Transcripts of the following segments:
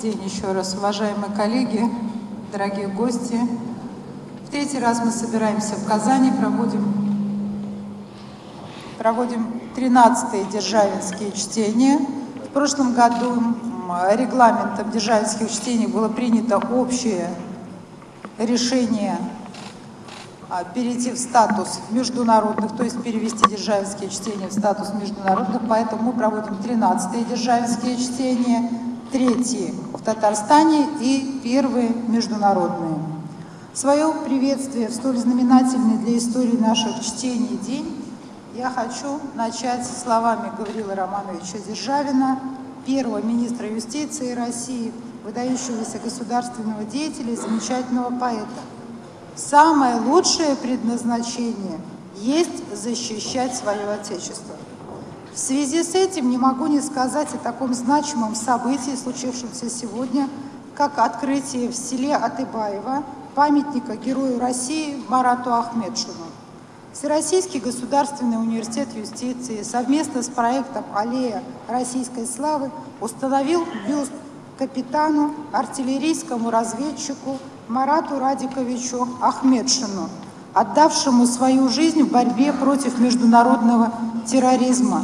день еще раз, уважаемые коллеги, дорогие гости. В третий раз мы собираемся в Казани, проводим, проводим 13-е державинские чтения. В прошлом году регламентом державинских чтений было принято общее решение а, перейти в статус международных, то есть перевести державинские чтения в статус международных, поэтому мы проводим 13-е державинские чтения, третьи в Татарстане и первые международные. Свое приветствие в столь знаменательный для истории наших чтений день я хочу начать словами Гаврила Романовича Державина, первого министра юстиции России, выдающегося государственного деятеля и замечательного поэта. Самое лучшее предназначение есть защищать свое Отечество. В связи с этим не могу не сказать о таком значимом событии, случившемся сегодня, как открытие в селе Атыбаево памятника Герою России Марату Ахмедшину. Всероссийский государственный университет юстиции совместно с проектом «Аллея российской славы» установил бюст капитану, артиллерийскому разведчику Марату Радиковичу Ахмедшину, отдавшему свою жизнь в борьбе против международного терроризма,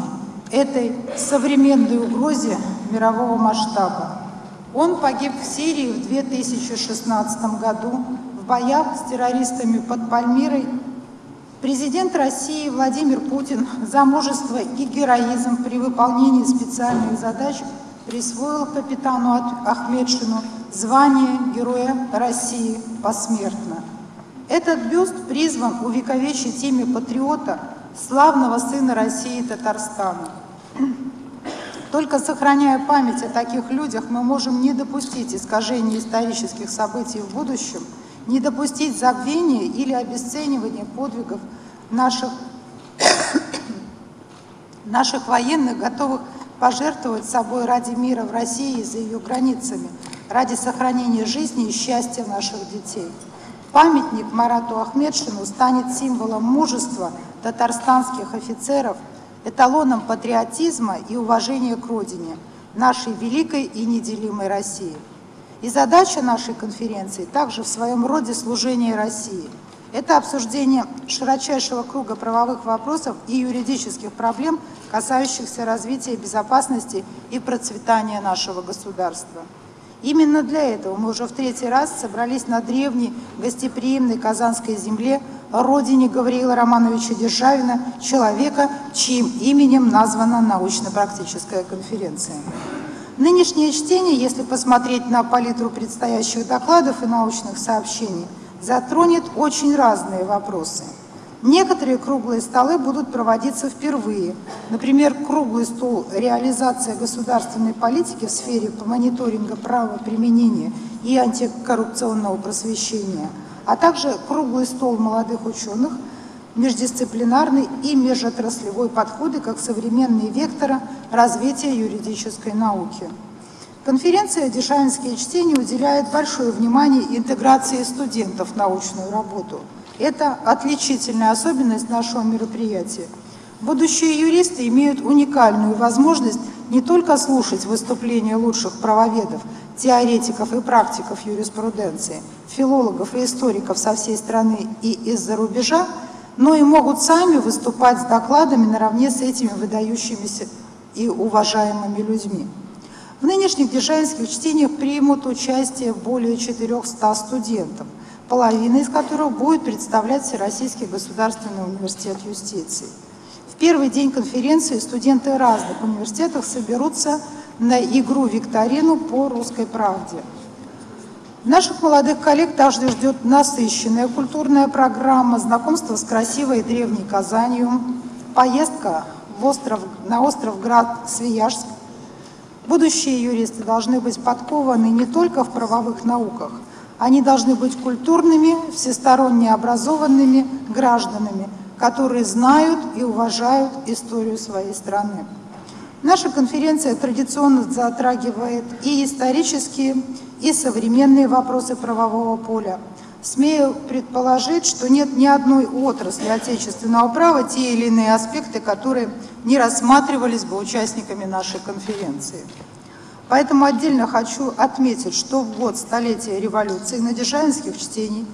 этой современной угрозе мирового масштаба. Он погиб в Сирии в 2016 году в боях с террористами под Пальмирой. Президент России Владимир Путин за мужество и героизм при выполнении специальных задач присвоил капитану Ахмедшину звание Героя России посмертно. Этот бюст призван увековечить имя патриота, славного сына России Татарстана. Только сохраняя память о таких людях, мы можем не допустить искажения исторических событий в будущем, не допустить забвения или обесценивания подвигов наших, наших военных, готовых пожертвовать собой ради мира в России и за ее границами, ради сохранения жизни и счастья наших детей. Памятник Марату Ахмедшину станет символом мужества татарстанских офицеров, эталоном патриотизма и уважения к родине, нашей великой и неделимой России. И задача нашей конференции также в своем роде служение России – это обсуждение широчайшего круга правовых вопросов и юридических проблем, касающихся развития безопасности и процветания нашего государства. Именно для этого мы уже в третий раз собрались на древней гостеприимной Казанской земле, родине Гавриила Романовича Державина, человека, чьим именем названа научно-практическая конференция. Нынешнее чтение, если посмотреть на палитру предстоящих докладов и научных сообщений – затронет очень разные вопросы. Некоторые круглые столы будут проводиться впервые. Например, круглый стол «Реализация государственной политики в сфере мониторинга права применения и антикоррупционного просвещения», а также круглый стол молодых ученых, междисциплинарный и межотраслевой подходы как современные векторы развития юридической науки. Конференция «Дешавинские чтения» уделяет большое внимание интеграции студентов в научную работу. Это отличительная особенность нашего мероприятия. Будущие юристы имеют уникальную возможность не только слушать выступления лучших правоведов, теоретиков и практиков юриспруденции, филологов и историков со всей страны и из-за рубежа, но и могут сами выступать с докладами наравне с этими выдающимися и уважаемыми людьми. В нынешних дежайнских чтениях примут участие более 400 студентов, половина из которых будет представлять Всероссийский государственный университет юстиции. В первый день конференции студенты разных университетов соберутся на игру-викторину по русской правде. Наших молодых коллег также ждет насыщенная культурная программа, знакомство с красивой и древней Казанью, поездка в остров, на остров Град Свияжск, Будущие юристы должны быть подкованы не только в правовых науках, они должны быть культурными, всесторонне образованными гражданами, которые знают и уважают историю своей страны. Наша конференция традиционно затрагивает и исторические, и современные вопросы правового поля. Смею предположить, что нет ни одной отрасли отечественного права те или иные аспекты, которые не рассматривались бы участниками нашей конференции. Поэтому отдельно хочу отметить, что в год столетия революции на дежайнских чтений,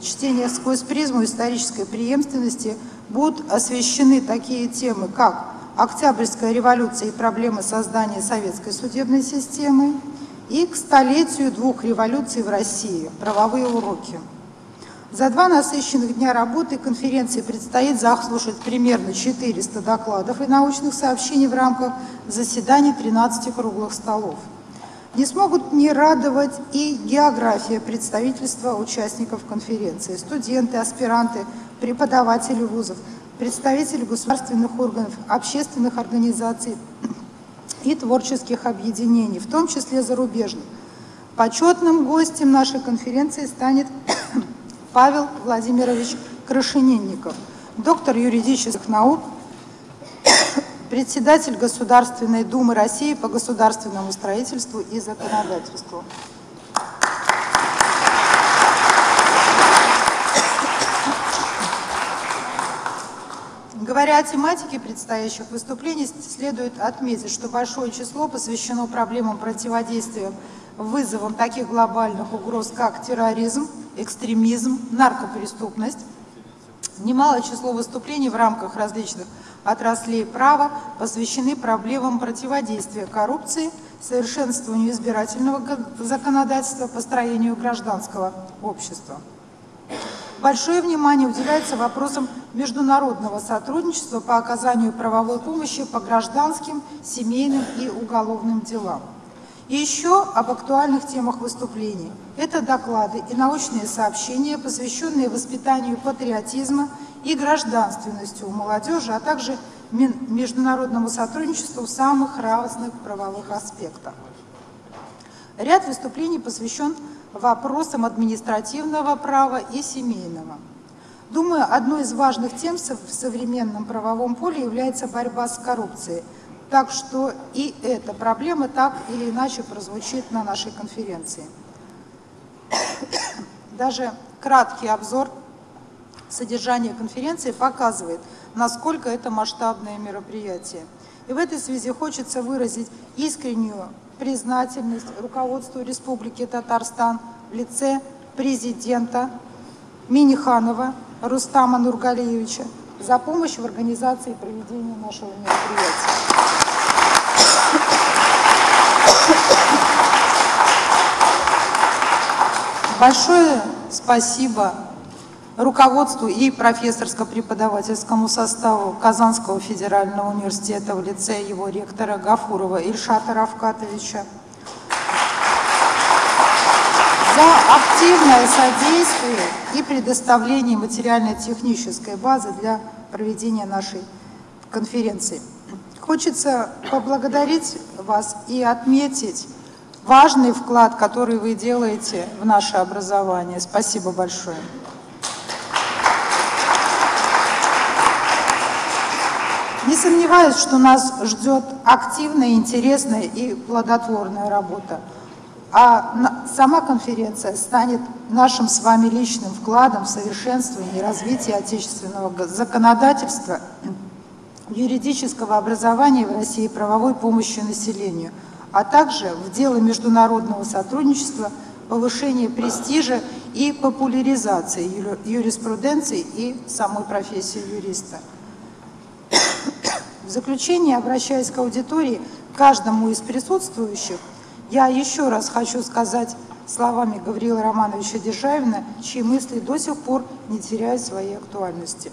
чтениях сквозь призму исторической преемственности будут освещены такие темы, как Октябрьская революция и проблемы создания советской судебной системы и к столетию двух революций в России – правовые уроки. За два насыщенных дня работы конференции предстоит заслушать примерно 400 докладов и научных сообщений в рамках заседаний 13 круглых столов. Не смогут не радовать и география представительства участников конференции, студенты, аспиранты, преподаватели вузов, представители государственных органов, общественных организаций и творческих объединений, в том числе зарубежных. Почетным гостем нашей конференции станет Павел Владимирович Крашенинников, доктор юридических наук, председатель Государственной Думы России по государственному строительству и законодательству. Говоря о тематике предстоящих выступлений, следует отметить, что большое число посвящено проблемам противодействия вызовам таких глобальных угроз, как терроризм, экстремизм, наркопреступность. Немалое число выступлений в рамках различных отраслей права посвящены проблемам противодействия коррупции, совершенствованию избирательного законодательства, построению гражданского общества. Большое внимание уделяется вопросам международного сотрудничества по оказанию правовой помощи по гражданским, семейным и уголовным делам. И еще об актуальных темах выступлений. Это доклады и научные сообщения, посвященные воспитанию патриотизма и гражданственности у молодежи, а также международному сотрудничеству в самых разных правовых аспектах. Ряд выступлений посвящен вопросам административного права и семейного. Думаю, одной из важных тем в современном правовом поле является борьба с коррупцией – так что и эта проблема так или иначе прозвучит на нашей конференции. Даже краткий обзор содержания конференции показывает, насколько это масштабное мероприятие. И в этой связи хочется выразить искреннюю признательность руководству Республики Татарстан в лице президента Миниханова Рустама Нургалиевича за помощь в организации проведения нашего мероприятия. Большое спасибо руководству и профессорско-преподавательскому составу Казанского федерального университета в лице его ректора Гафурова Ильшата Равкатовича за активное содействие и предоставление материально-технической базы для проведения нашей конференции. Хочется поблагодарить вас и отметить важный вклад, который вы делаете в наше образование. Спасибо большое. Не сомневаюсь, что нас ждет активная, интересная и плодотворная работа. А сама конференция станет нашим с вами личным вкладом в совершенствование и развитие отечественного законодательства, юридического образования в России и правовой помощи населению – а также в дело международного сотрудничества, повышения престижа и популяризации юриспруденции и самой профессии юриста. В заключение, обращаясь к аудитории, каждому из присутствующих, я еще раз хочу сказать словами Гавриила Романовича Державина, чьи мысли до сих пор не теряют своей актуальности.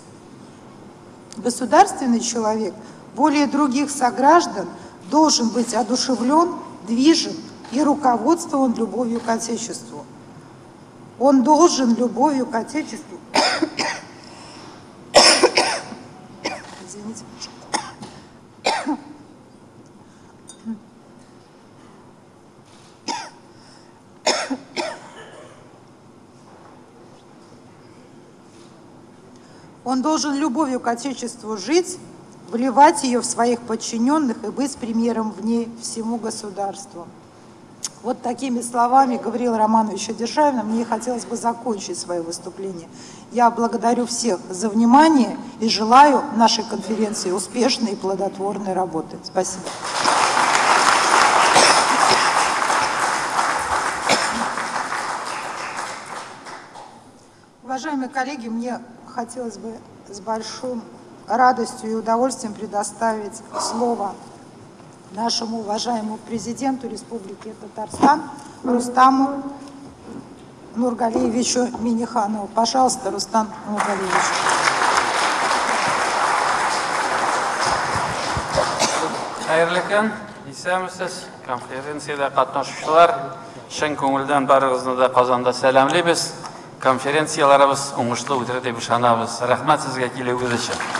Государственный человек более других сограждан – должен быть одушевлен, движен и руководствован любовью к Отечеству. Он должен любовью к Отечеству Извините, Он должен любовью к Отечеству жить, вливать ее в своих подчиненных и быть примером в ней всему государству. Вот такими словами говорил Романович Державина. Мне хотелось бы закончить свое выступление. Я благодарю всех за внимание и желаю нашей конференции успешной и плодотворной работы. Спасибо. Уважаемые коллеги, мне хотелось бы с большим радостью и удовольствием предоставить слово нашему уважаемому президенту Республики Татарстан Рустаму Нургалиевичу Миниханову. Пожалуйста, Рустам Нургалиевич. Қайырлы күн, исәмісіз, конференцияда қатнашушылар, шын көңілден барыңызды да қазанда сәлемлейміз. Конференцияларыбыз оңышлы өтеді деп ышанабыз. Рахмат сізге келуіңіз үшін.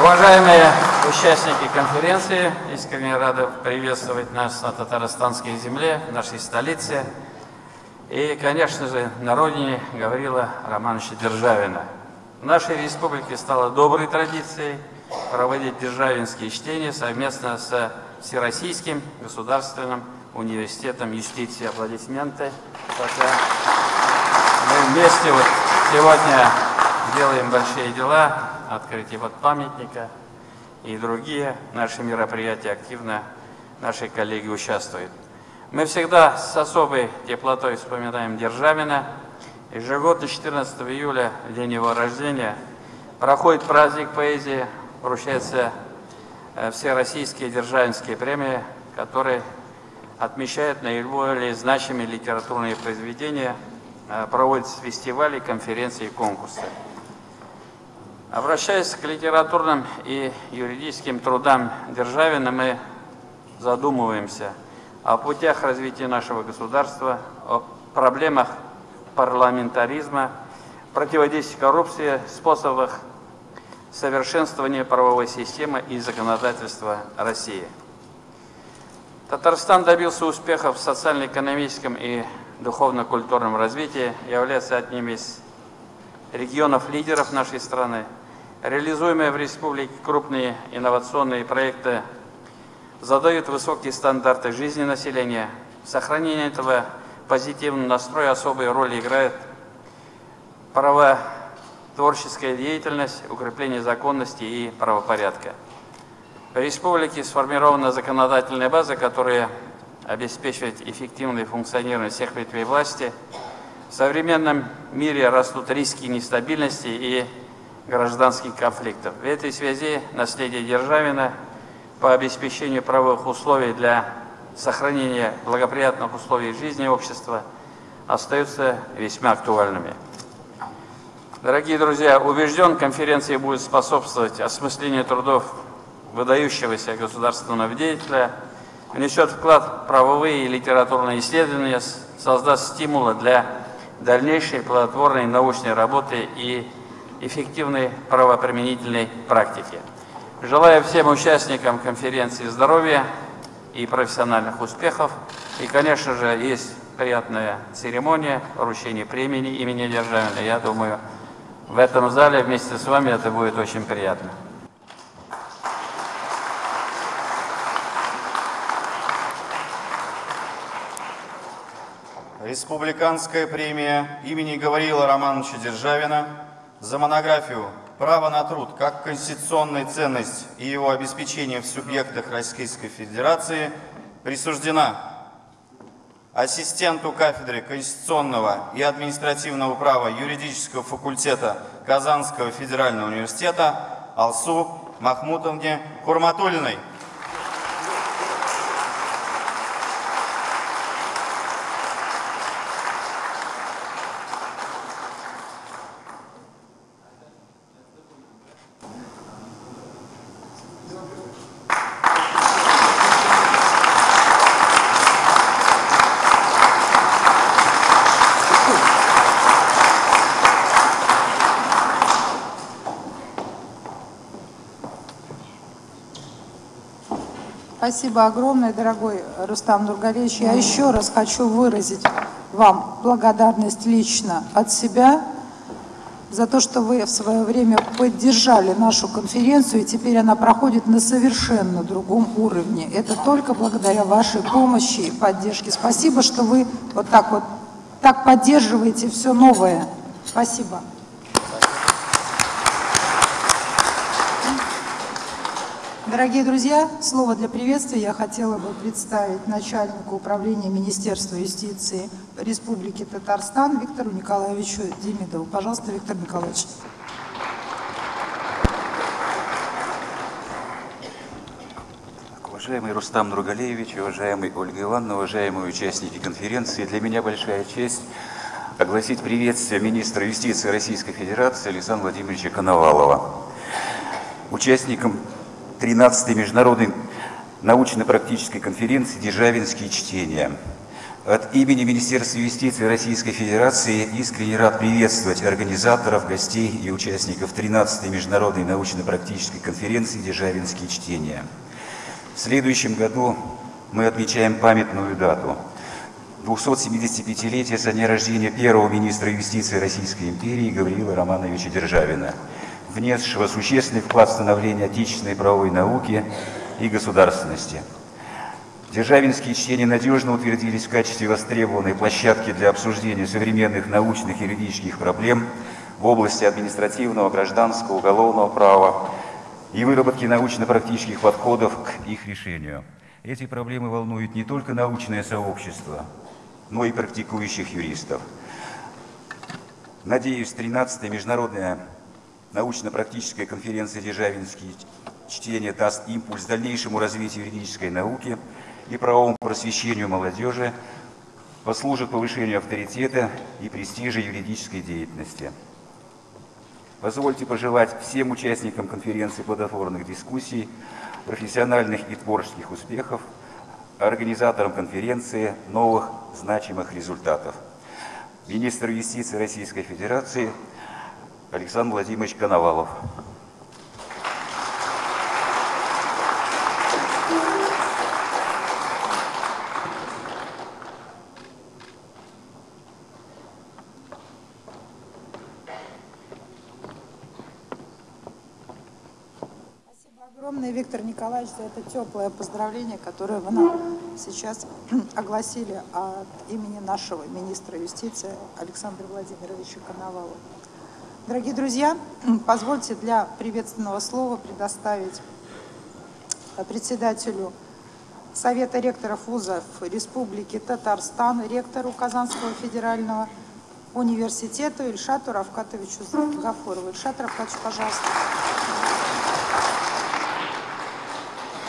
Уважаемые участники конференции, искренне рады приветствовать нас на татарстанской земле, в нашей столице. И, конечно же, на родине Гаврила Романовича Державина. В нашей республике стало доброй традицией проводить державинские чтения совместно с Всероссийским государственным университетом юстиции. Аплодисменты. Мы вместе вот сегодня делаем большие дела, открытие вот памятника и другие наши мероприятия активно наши коллеги участвуют. Мы всегда с особой теплотой вспоминаем Державина. Ежегодно 14 июля, в день его рождения, проходит праздник поэзии, вручаются э, все российские державинские премии, которые отмечают наиболее значимые литературные произведения, э, проводятся фестивали, конференции и конкурсы. Обращаясь к литературным и юридическим трудам Державина, мы задумываемся – о путях развития нашего государства, о проблемах парламентаризма, противодействии коррупции, способах совершенствования правовой системы и законодательства России. Татарстан добился успехов в социально-экономическом и духовно-культурном развитии, является одним из регионов-лидеров нашей страны. Реализуемые в республике крупные инновационные проекты задают высокие стандарты жизни населения. Сохранение этого позитивного настроя особой роли играет правотворческая деятельность, укрепление законности и правопорядка. В республике сформирована законодательная база, которая обеспечивает эффективное функционирование всех ветвей власти. В современном мире растут риски нестабильности и гражданских конфликтов. В этой связи наследие Державина – по обеспечению правовых условий для сохранения благоприятных условий жизни общества остаются весьма актуальными. Дорогие друзья, убежден, конференция будет способствовать осмыслению трудов выдающегося государственного деятеля, внесет вклад в правовые и литературные исследования, создаст стимулы для дальнейшей плодотворной научной работы и эффективной правоприменительной практики. Желаю всем участникам конференции здоровья и профессиональных успехов. И, конечно же, есть приятная церемония вручения премии имени Державина. Я думаю, в этом зале вместе с вами это будет очень приятно. Республиканская премия имени Гавриила Романовича Державина за монографию Право на труд как конституционная ценность и его обеспечение в субъектах Российской Федерации присуждена ассистенту кафедры конституционного и административного права юридического факультета Казанского федерального университета Алсу Махмутовне Хурматулиной. Спасибо огромное, дорогой Рустам Нургалевич. Я еще раз хочу выразить вам благодарность лично от себя за то, что вы в свое время поддержали нашу конференцию, и теперь она проходит на совершенно другом уровне. Это только благодаря вашей помощи и поддержке. Спасибо, что вы вот так вот так поддерживаете все новое. Спасибо. Дорогие друзья, слово для приветствия я хотела бы представить начальнику управления Министерства юстиции Республики Татарстан Виктору Николаевичу Демидову. Пожалуйста, Виктор Николаевич. Уважаемый Рустам Нургалеевич, уважаемый Ольга Ивановна, уважаемые участники конференции, для меня большая честь огласить приветствие министра юстиции Российской Федерации Александра Владимировича Коновалова. Участникам 13-й международной научно-практической конференции «Державинские чтения». От имени Министерства юстиции Российской Федерации искренне рад приветствовать организаторов, гостей и участников 13-й международной научно-практической конференции «Державинские чтения». В следующем году мы отмечаем памятную дату – 275-летие со дня рождения первого министра юстиции Российской империи Гавриила Романовича Державина – внесшего существенный вклад в становление отечественной правовой науки и государственности. Державинские чтения надежно утвердились в качестве востребованной площадки для обсуждения современных научных и юридических проблем в области административного, гражданского, уголовного права и выработки научно-практических подходов к их решению. Эти проблемы волнуют не только научное сообщество, но и практикующих юристов. Надеюсь, 13-я международная научно-практическая конференция «Державинские чтения» даст импульс дальнейшему развитию юридической науки и правовому просвещению молодежи, послужит повышению авторитета и престижа юридической деятельности. Позвольте пожелать всем участникам конференции плодотворных дискуссий, профессиональных и творческих успехов, организаторам конференции новых значимых результатов. Министр юстиции Российской Федерации – Александр Владимирович Коновалов. огромное, Виктор Николаевич, за это теплое поздравление, которое вы нам сейчас огласили от имени нашего министра юстиции Александра Владимировича Коновалова. Дорогие друзья, позвольте для приветственного слова предоставить э, председателю Совета ректоров вузов Республики Татарстан, ректору Казанского федерального университета Ильшату Равкатовичу Гафурову. Ильшат Равкатович, пожалуйста.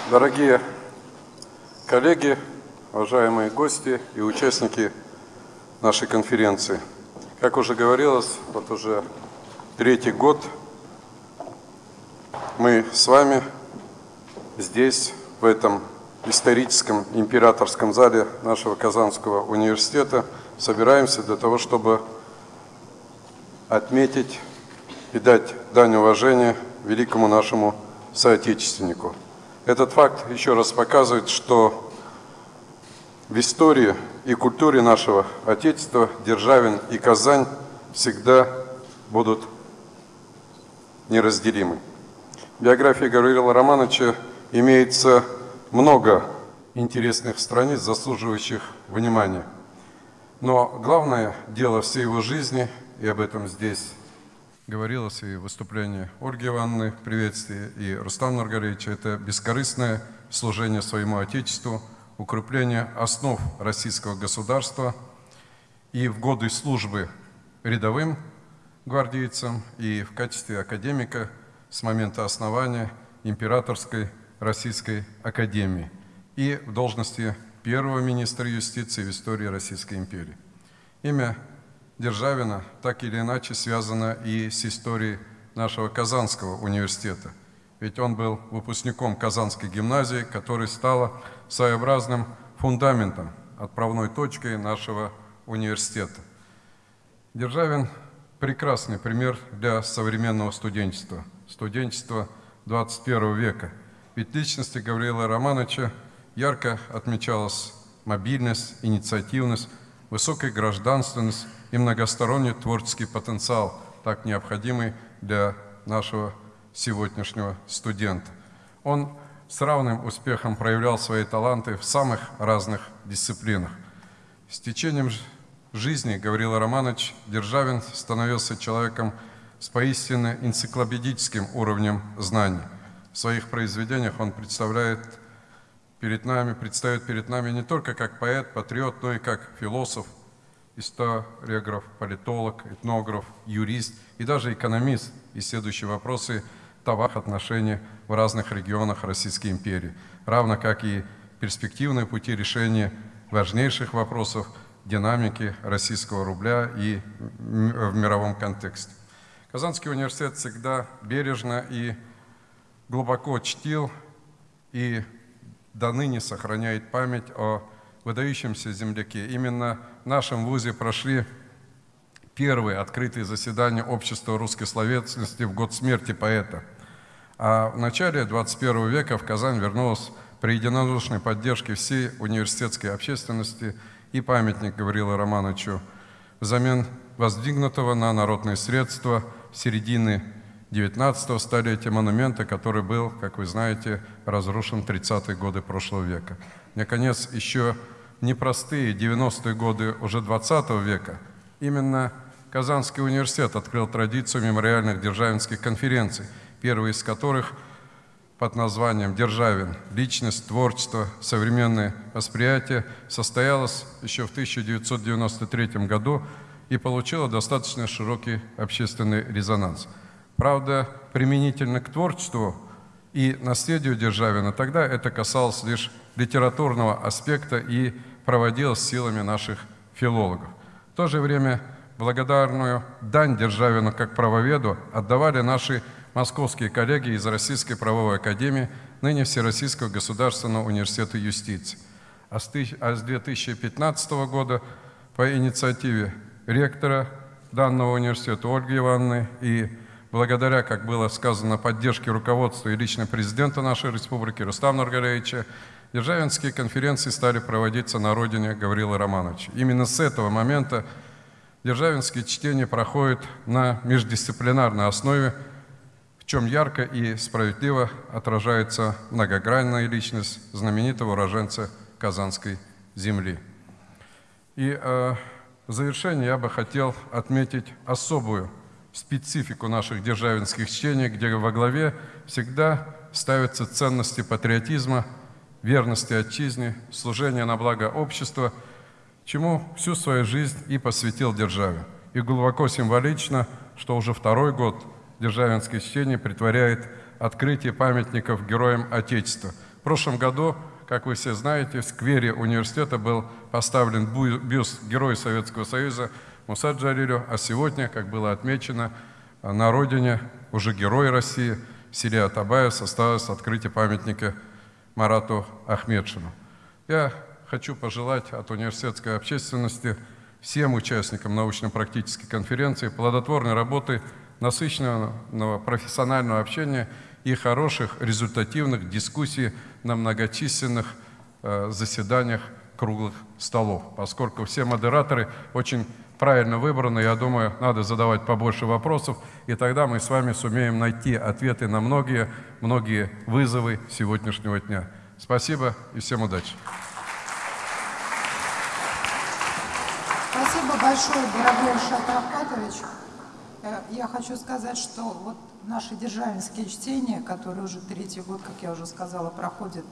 Дорогие коллеги, уважаемые гости и участники нашей конференции. Как уже говорилось, вот уже третий год мы с вами здесь, в этом историческом императорском зале нашего Казанского университета, собираемся для того, чтобы отметить и дать дань уважения великому нашему соотечественнику. Этот факт еще раз показывает, что в истории и культуре нашего Отечества Державин и Казань всегда будут неразделимы. В биографии Гавриила Романовича имеется много интересных страниц, заслуживающих внимания. Но главное дело всей его жизни, и об этом здесь говорилось и в выступлении Ольги Ивановны в приветствии, и Рустама Нургалевича, это бескорыстное служение своему Отечеству, укрепление основ российского государства и в годы службы рядовым гвардейцем и в качестве академика с момента основания Императорской Российской Академии и в должности первого министра юстиции в истории Российской империи. Имя Державина так или иначе связано и с историей нашего Казанского университета, ведь он был выпускником Казанской гимназии, которая стала своеобразным фундаментом, отправной точкой нашего университета. Державин прекрасный пример для современного студенчества, студенчества 21 века. Ведь личности Гавриила Романовича ярко отмечалась мобильность, инициативность, высокая гражданственность и многосторонний творческий потенциал, так необходимый для нашего сегодняшнего студента. Он с равным успехом проявлял свои таланты в самых разных дисциплинах. С течением жизни Гаврила Романович Державин становился человеком с поистине энциклопедическим уровнем знаний. в своих произведениях он представляет перед нами, предстает перед нами не только как поэт, патриот, но и как философ, историограф, политолог, этнограф, юрист и даже экономист, исследующий вопросы товарных отношений в разных регионах Российской империи, равно как и перспективные пути решения важнейших вопросов динамики российского рубля и в мировом контексте. Казанский университет всегда бережно и глубоко чтил и до ныне сохраняет память о выдающемся земляке. Именно в нашем ВУЗе прошли первые открытые заседания Общества русской словесности в год смерти поэта. А в начале 21 века в Казань вернулась при единодушной поддержке всей университетской общественности и памятник Гаврила Романовичу взамен воздвигнутого на народные средства середины 19 столетия монумента, который был, как вы знаете, разрушен в 30-е годы прошлого века. Наконец, еще непростые 90-е годы уже 20 века именно Казанский университет открыл традицию мемориальных державинских конференций, первые из которых под названием «Державин. Личность, творчество, современное восприятие» состоялась еще в 1993 году и получила достаточно широкий общественный резонанс. Правда, применительно к творчеству и наследию Державина, тогда это касалось лишь литературного аспекта и проводилось силами наших филологов. В то же время благодарную дань Державину как правоведу отдавали наши московские коллеги из Российской правовой академии, ныне Всероссийского государственного университета юстиции. А с 2015 а года по инициативе ректора данного университета Ольги Ивановны и благодаря, как было сказано, поддержке руководства и лично президента нашей республики Рустама Нургалевича, державинские конференции стали проводиться на родине Гаврила Романовича. Именно с этого момента державинские чтения проходят на междисциплинарной основе, чем ярко и справедливо отражается многогранная личность знаменитого уроженца Казанской земли. И э, в завершение я бы хотел отметить особую специфику наших державинских чтений, где во главе всегда ставятся ценности патриотизма, верности отчизне, служения на благо общества, чему всю свою жизнь и посвятил державе. И глубоко символично, что уже второй год державинское чтение притворяет открытие памятников героям Отечества. В прошлом году, как вы все знаете, в сквере университета был поставлен бюст Героя Советского Союза Муса Джалилю, а сегодня, как было отмечено, на родине уже герой России, в селе Атабаев состоялось открытие памятника Марату Ахмедшину. Я хочу пожелать от университетской общественности всем участникам научно-практической конференции плодотворной работы, насыщенного профессионального общения и хороших результативных дискуссий на многочисленных э, заседаниях круглых столов, поскольку все модераторы очень правильно выбраны. Я думаю, надо задавать побольше вопросов, и тогда мы с вами сумеем найти ответы на многие, многие вызовы сегодняшнего дня. Спасибо и всем удачи. Спасибо большое, Равкатович. Э, я хочу сказать, что вот наши державинские чтения, которые уже третий год, как я уже сказала, проходят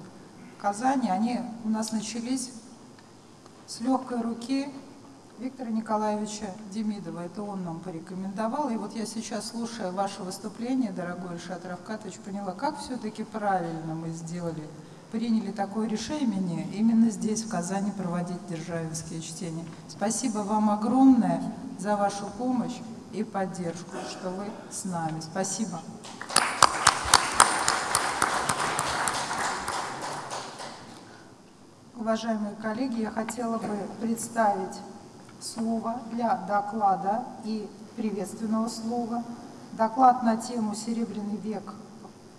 в Казани, они у нас начались с легкой руки Виктора Николаевича Демидова. Это он нам порекомендовал. И вот я сейчас, слушая ваше выступление, дорогой Ильшат Равкатович, поняла, как все-таки правильно мы сделали, приняли такое решение именно здесь, в Казани, проводить державинские чтения. Спасибо вам огромное за вашу помощь и поддержку, что вы с нами. Спасибо. Уважаемые коллеги, я хотела бы представить слово для доклада и приветственного слова. Доклад на тему «Серебряный век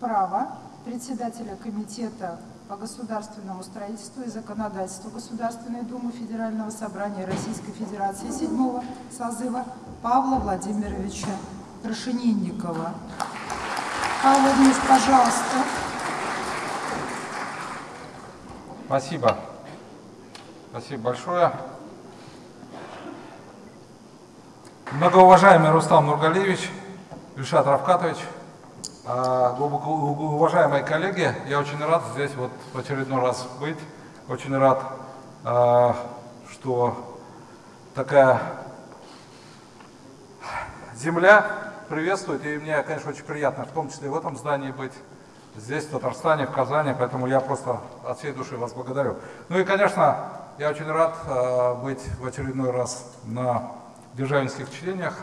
права» председателя Комитета по государственному строительству и законодательству Государственной Думы Федерального собрания Российской Федерации седьмого созыва Павла Владимировича Крашенинникова. Павел Владимирович, пожалуйста. Спасибо. Спасибо большое. Многоуважаемый Рустам Нургалевич, Ильшат Равкатович, А, глубоко уважаемые коллеги, я очень рад здесь вот в очередной раз быть. Очень рад, а, что такая земля приветствует. И мне, конечно, очень приятно, в том числе в этом здании быть, здесь, в Татарстане, в Казани. Поэтому я просто от всей души вас благодарю. Ну и, конечно, я очень рад быть в очередной раз на державинских чтениях.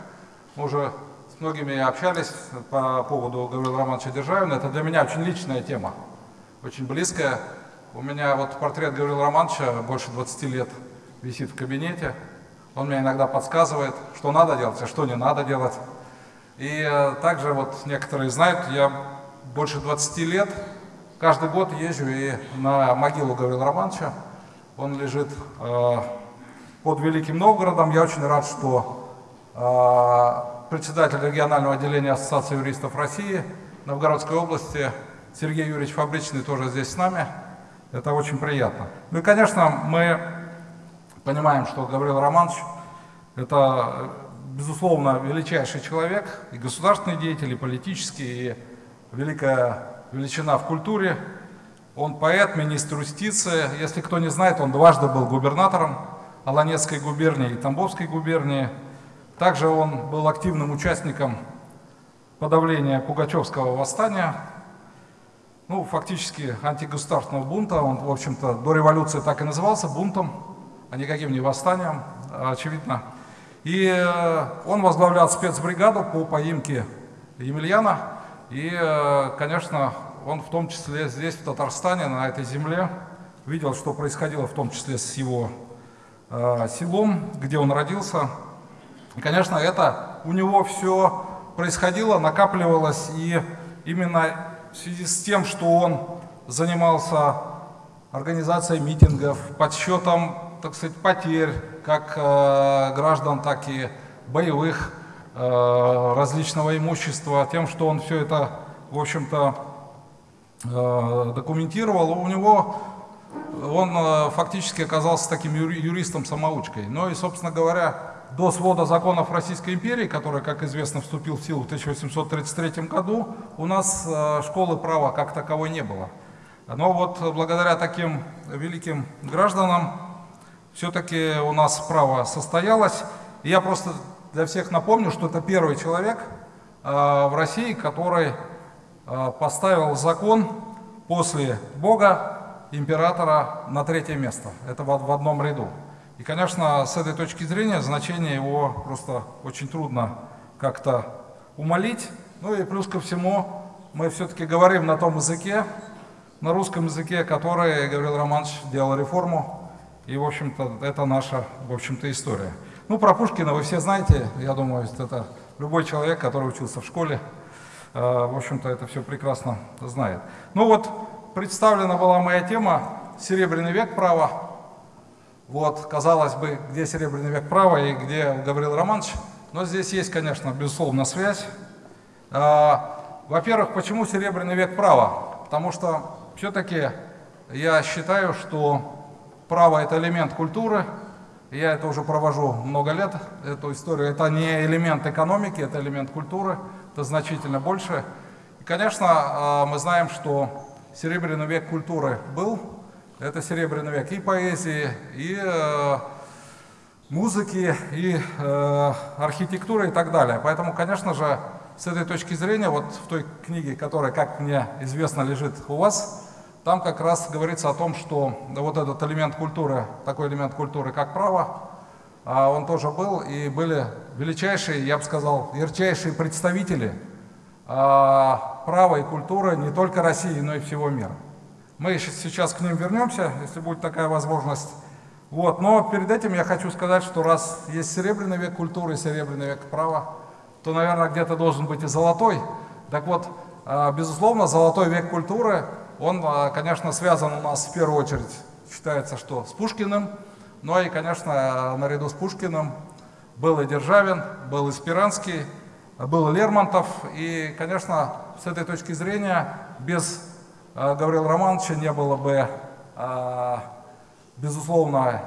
Мы уже с многими общались по поводу Гаврила Романовича Державина. Это для меня очень личная тема, очень близкая. У меня вот портрет Гаврила Романовича больше 20 лет висит в кабинете. Он мне иногда подсказывает, что надо делать, а что не надо делать. И э, также вот некоторые знают, я больше 20 лет каждый год езжу и на могилу Гаврила Романовича. Он лежит э, под Великим Новгородом. Я очень рад, что э, председатель регионального отделения Ассоциации юристов России Новгородской области Сергей Юрьевич Фабричный тоже здесь с нами. Это очень приятно. Ну и, конечно, мы понимаем, что Гаврил Романович – это, безусловно, величайший человек, и государственный деятель, и политический, и великая величина в культуре. Он поэт, министр юстиции. Если кто не знает, он дважды был губернатором Аланецкой губернии и Тамбовской губернии – также он был активным участником подавления Пугачевского восстания, ну, фактически антигосударственного бунта. Он, в общем-то, до революции так и назывался бунтом, а никаким не восстанием, очевидно. И э, он возглавлял спецбригаду по поимке Емельяна. И, э, конечно, он в том числе здесь, в Татарстане, на этой земле, видел, что происходило в том числе с его э, селом, где он родился, и, конечно, это у него все происходило, накапливалось, и именно в связи с тем, что он занимался организацией митингов, подсчетом, так сказать, потерь, как э, граждан, так и боевых, э, различного имущества, тем, что он все это, в общем-то, э, документировал, у него он фактически оказался таким юристом-самоучкой. Ну и, собственно говоря, до свода законов Российской империи, который, как известно, вступил в силу в 1833 году, у нас школы права как таковой не было. Но вот благодаря таким великим гражданам все-таки у нас право состоялось. Я просто для всех напомню, что это первый человек э, в России, который э, поставил закон после Бога, императора на третье место. Это в одном ряду. И, конечно, с этой точки зрения значение его просто очень трудно как-то умолить. Ну и плюс ко всему, мы все-таки говорим на том языке, на русском языке, который Гаврил Романович делал реформу. И, в общем-то, это наша, в общем-то, история. Ну, про Пушкина вы все знаете, я думаю, это любой человек, который учился в школе, э, в общем-то, это все прекрасно знает. Ну вот, представлена была моя тема «Серебряный век права». Вот, казалось бы, где Серебряный век права и где Гаврил Романович. Но здесь есть, конечно, безусловно, связь. А, во-первых, почему Серебряный век права? Потому что все-таки я считаю, что право – это элемент культуры. Я это уже провожу много лет, эту историю. Это не элемент экономики, это элемент культуры, это значительно больше. И, конечно, а, мы знаем, что Серебряный век культуры был, это серебряный век и поэзии, и э, музыки, и э, архитектуры и так далее. Поэтому, конечно же, с этой точки зрения, вот в той книге, которая, как мне известно, лежит у вас, там как раз говорится о том, что вот этот элемент культуры, такой элемент культуры, как право, а он тоже был, и были величайшие, я бы сказал, ярчайшие представители а, права и культуры не только России, но и всего мира. Мы сейчас к ним вернемся, если будет такая возможность. Вот. Но перед этим я хочу сказать, что раз есть серебряный век культуры и серебряный век права, то, наверное, где-то должен быть и золотой. Так вот, а, безусловно, золотой век культуры, он, а, конечно, связан у нас в первую очередь, считается, что с Пушкиным, но и, конечно, наряду с Пушкиным был и Державин, был и Спиранский, был Лермонтов. И, конечно, с этой точки зрения, без а, Гаврила Романовича не было бы, а, безусловно,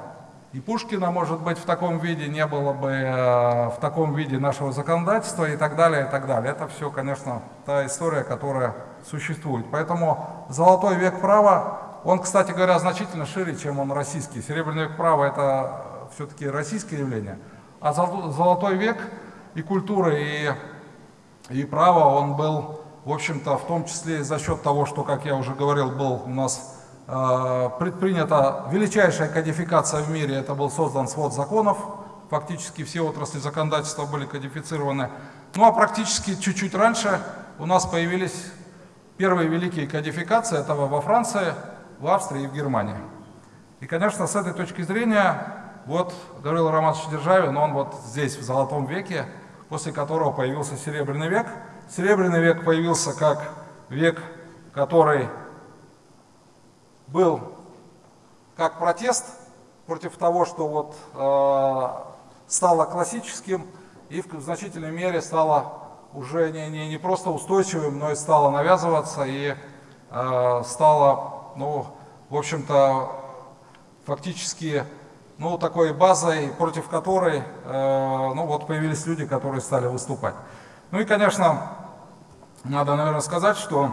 и Пушкина, может быть, в таком виде не было бы в таком виде нашего законодательства и так далее, и так далее. Это все, конечно, та история, которая существует. Поэтому золотой век права, он, кстати говоря, значительно шире, чем он российский. Серебряный век права – это все-таки российское явление. А золотой век и культуры, и, и права, он был, в общем-то, в том числе за счет того, что, как я уже говорил, был у нас Э, предпринята величайшая кодификация в мире, это был создан свод законов, фактически все отрасли законодательства были кодифицированы. Ну а практически чуть-чуть раньше у нас появились первые великие кодификации, это во Франции, в Австрии и в Германии. И, конечно, с этой точки зрения, вот Гаврил Романович Державин, он вот здесь, в Золотом веке, после которого появился Серебряный век. Серебряный век появился как век, который был как протест против того, что вот э, стало классическим и в значительной мере стало уже не, не, не просто устойчивым, но и стало навязываться и э, стало, ну, в общем-то, фактически ну, такой базой, против которой э, ну, вот появились люди, которые стали выступать. Ну и, конечно, надо, наверное, сказать, что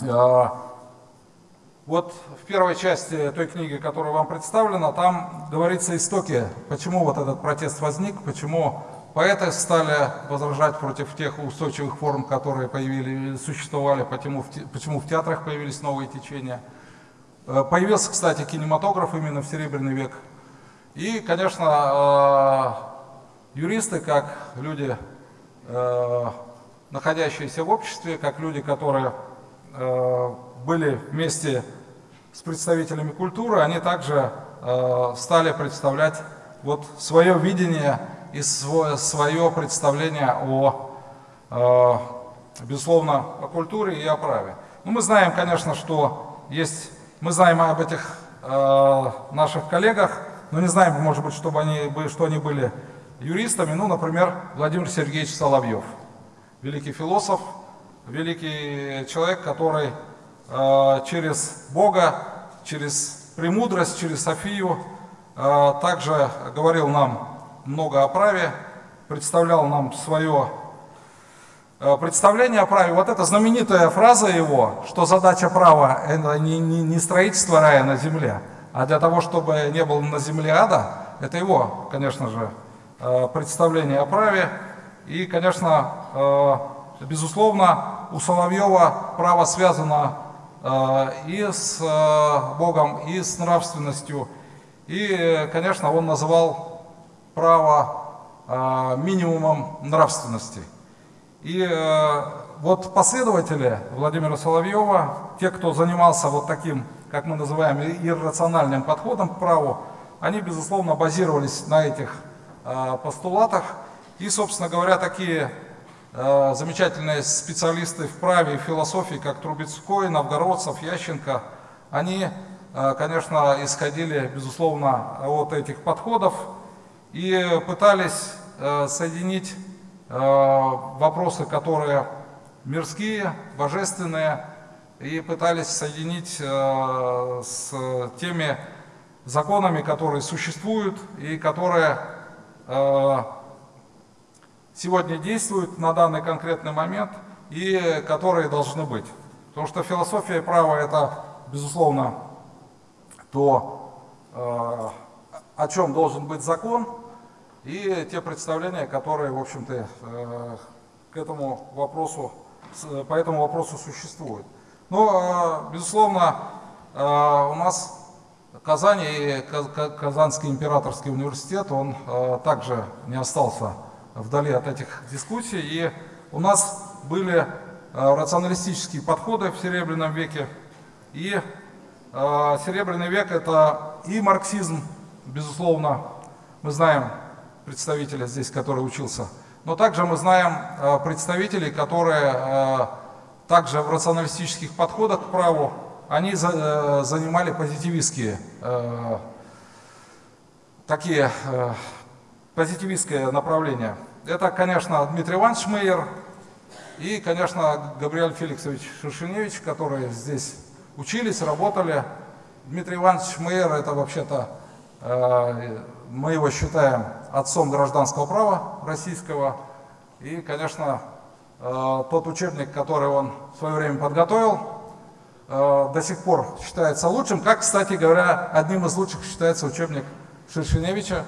э, вот в первой части той книги, которая вам представлена, там говорится истоки, почему вот этот протест возник, почему поэты стали возражать против тех устойчивых форм, которые появились, существовали, почему в, почему в театрах появились новые течения. Э, появился, кстати, кинематограф именно в Серебряный век. И, конечно, э, юристы, как люди, э, находящиеся в обществе, как люди, которые были вместе с представителями культуры, они также стали представлять вот свое видение и свое, свое представление о, э, безусловно, о культуре и о праве. Ну, мы знаем, конечно, что есть, мы знаем об этих э, наших коллегах, но не знаем, может быть, чтобы они, что они были юристами. Ну, например, Владимир Сергеевич Соловьев, великий философ, великий человек, который Э, через Бога, через премудрость, через Софию. Э, также говорил нам много о праве, представлял нам свое э, представление о праве. Вот эта знаменитая фраза его, что задача права – это не, строительство рая на земле, а для того, чтобы не было на земле ада, это его, конечно же, представление о праве. И, конечно, безусловно, у Соловьева право связано Э, и с э, Богом, и с нравственностью. И, конечно, он называл право э, минимумом нравственности. И вот последователи Владимира Соловьева, те, кто занимался вот таким, как мы называем, иррациональным подходом к праву, они, безусловно, базировались на этих постулатах. И, собственно говоря, такие Э, замечательные специалисты в праве и философии, как Трубецкой, Новгородцев, Ященко, они, э, конечно, исходили, безусловно, от этих подходов и пытались э, соединить вопросы, которые мирские, божественные, и пытались соединить с теми законами, которые существуют и которые сегодня действуют на данный конкретный момент и которые должны быть. Потому что философия права это, безусловно, то, э, о чем должен быть закон, и те представления, которые, в общем-то, э, к этому вопросу, по этому вопросу существуют. Но, э, безусловно, у нас Казань и Казанский императорский университет, он также не остался вдали от этих дискуссий. И у нас были э, рационалистические подходы в Серебряном веке. И э, Серебряный век это и марксизм, безусловно, мы знаем представителя здесь, который учился, но также мы знаем э, представителей, которые также в рационалистических подходах к праву, они занимали позитивистские такие позитивистское направление. Это, конечно, Дмитрий Иванович Мейер и, конечно, Габриэль Феликсович Шершеневич, которые здесь учились, работали. Дмитрий Иванович Мейер – это вообще-то Мы его считаем отцом гражданского права российского. И, конечно, тот учебник, который он в свое время подготовил, до сих пор считается лучшим. Как, кстати говоря, одним из лучших считается учебник Шершеневича,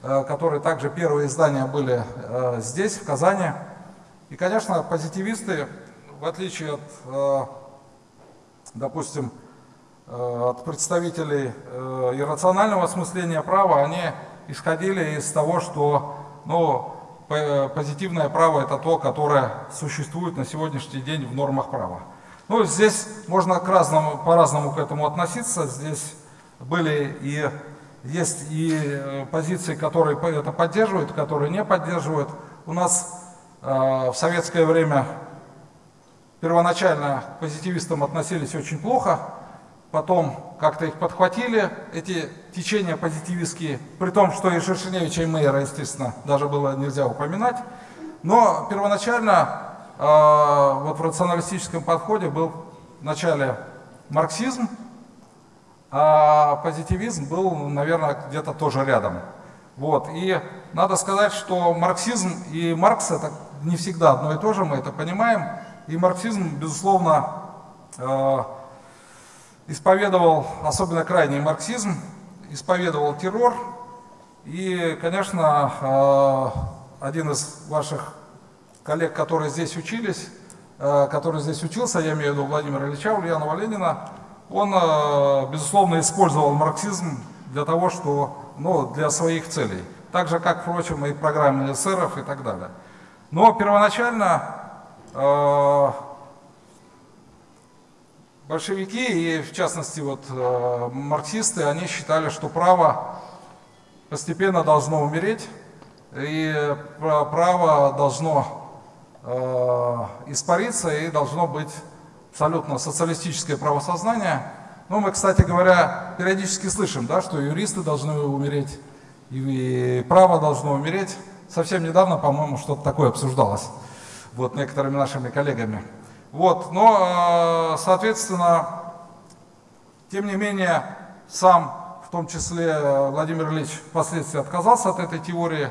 которые также первые издания были здесь, в Казани. И, конечно, позитивисты, в отличие от, допустим, Э, от представителей э, иррационального осмысления права, они исходили из того, что ну, позитивное право это то, которое существует на сегодняшний день в нормах права. Ну, здесь можно по-разному к этому относиться. Здесь были и есть и э, позиции, которые это поддерживают, которые не поддерживают. У нас э, в советское время первоначально к позитивистам относились очень плохо, потом как-то их подхватили, эти течения позитивистские, при том, что и Шершеневича, и Мейера, естественно, даже было нельзя упоминать. Но первоначально э, вот в рационалистическом подходе был вначале марксизм, а позитивизм был, наверное, где-то тоже рядом. Вот. И надо сказать, что марксизм и Маркс это не всегда одно и то же, мы это понимаем. И марксизм, безусловно, э, исповедовал особенно крайний марксизм, исповедовал террор. И, конечно, э, один из ваших коллег, которые здесь учились, э, который здесь учился, я имею в виду Владимира Ильича Ульянова Ленина, он, э, безусловно, использовал марксизм для того, что, ну, для своих целей. Так же, как, впрочем, и программы эсеров и так далее. Но первоначально Большевики и, в частности, вот, э, марксисты, они считали, что право постепенно должно умереть, и право должно э, испариться, и должно быть абсолютно социалистическое правосознание. Ну, мы, кстати говоря, периодически слышим, да, что юристы должны умереть, и право должно умереть. Совсем недавно, по-моему, что-то такое обсуждалось вот, некоторыми нашими коллегами. Вот, но, э, соответственно, тем не менее, сам, в том числе э, Владимир Ильич, впоследствии отказался от этой теории,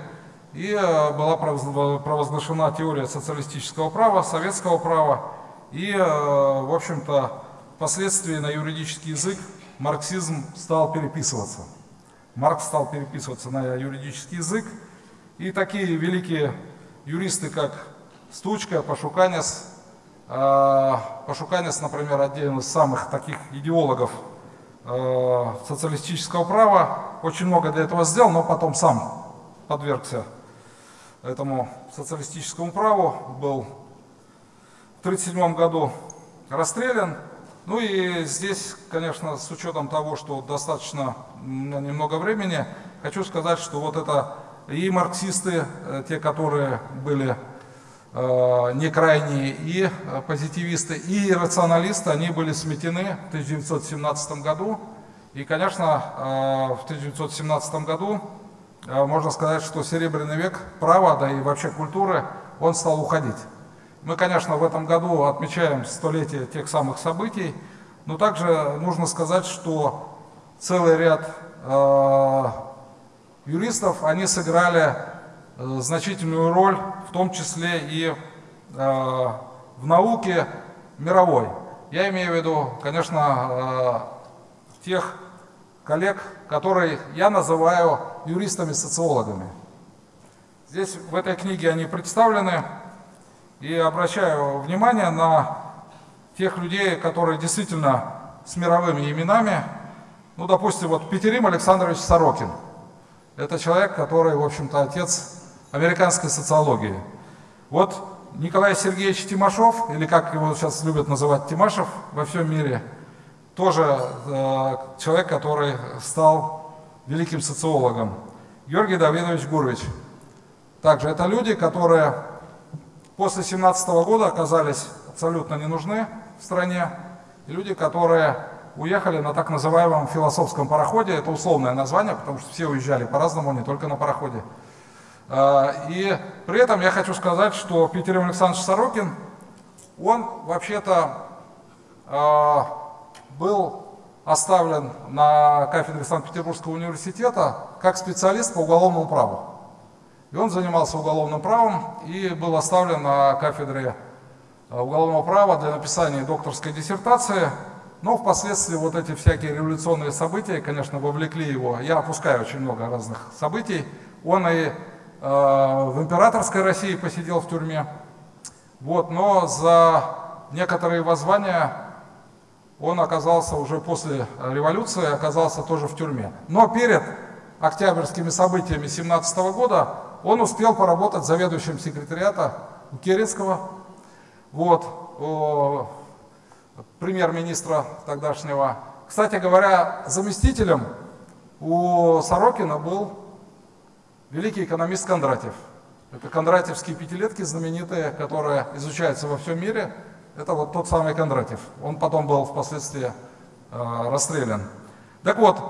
и э, была провозглашена теория социалистического права, советского права, и, в общем-то, впоследствии на юридический язык марксизм стал переписываться. Маркс стал переписываться на юридический язык, и такие великие юристы, как Стучка, Пашуканец, Пашуканец, например, один из самых таких идеологов а, социалистического права, очень много для этого сделал, но потом сам подвергся этому социалистическому праву, был в 1937 году расстрелян. Ну и здесь, конечно, с учетом того, что достаточно немного времени, хочу сказать, что вот это и марксисты, э, те, которые были Э, не крайние и э, позитивисты, и рационалисты, они были сметены в 1917 году. И, конечно, э, в 1917 году можно сказать, что серебряный век права, да и вообще культуры, он стал уходить. Мы, конечно, в этом году отмечаем столетие тех самых событий, но также нужно сказать, что целый ряд юристов, они сыграли Э, значительную роль, в том числе и э, в науке мировой. Я имею в виду, конечно, э, тех коллег, которые я называю юристами-социологами. Здесь в этой книге они представлены, и обращаю внимание на тех людей, которые действительно с мировыми именами. Ну, допустим, вот Петерим Александрович Сорокин. Это человек, который, в общем-то, отец американской социологии. Вот Николай Сергеевич Тимашов, или как его сейчас любят называть Тимашев во всем мире, тоже э, человек, который стал великим социологом. Георгий Давидович Гурович. Также это люди, которые после 17 года оказались абсолютно не нужны в стране. И люди, которые уехали на так называемом философском пароходе. Это условное название, потому что все уезжали по-разному, не только на пароходе. А, и при этом я хочу сказать, что Петр Александрович Сорокин, он вообще-то а, был оставлен на кафедре Санкт-Петербургского университета как специалист по уголовному праву. И он занимался уголовным правом и был оставлен на кафедре э, уголовного права для написания докторской диссертации. Но впоследствии вот эти всякие революционные события, конечно, вовлекли его. Я опускаю очень много разных событий. Он и в императорской России посидел в тюрьме. Вот, но за некоторые воззвания он оказался уже после революции, оказался тоже в тюрьме. Но перед октябрьскими событиями 17 года он успел поработать заведующим секретариата у Керецкого, вот, премьер-министра тогдашнего. Кстати говоря, заместителем у Сорокина был великий экономист Кондратьев. Это кондратьевские пятилетки знаменитые, которые изучаются во всем мире. Это вот тот самый Кондратьев. Он потом был впоследствии э, расстрелян. Так вот,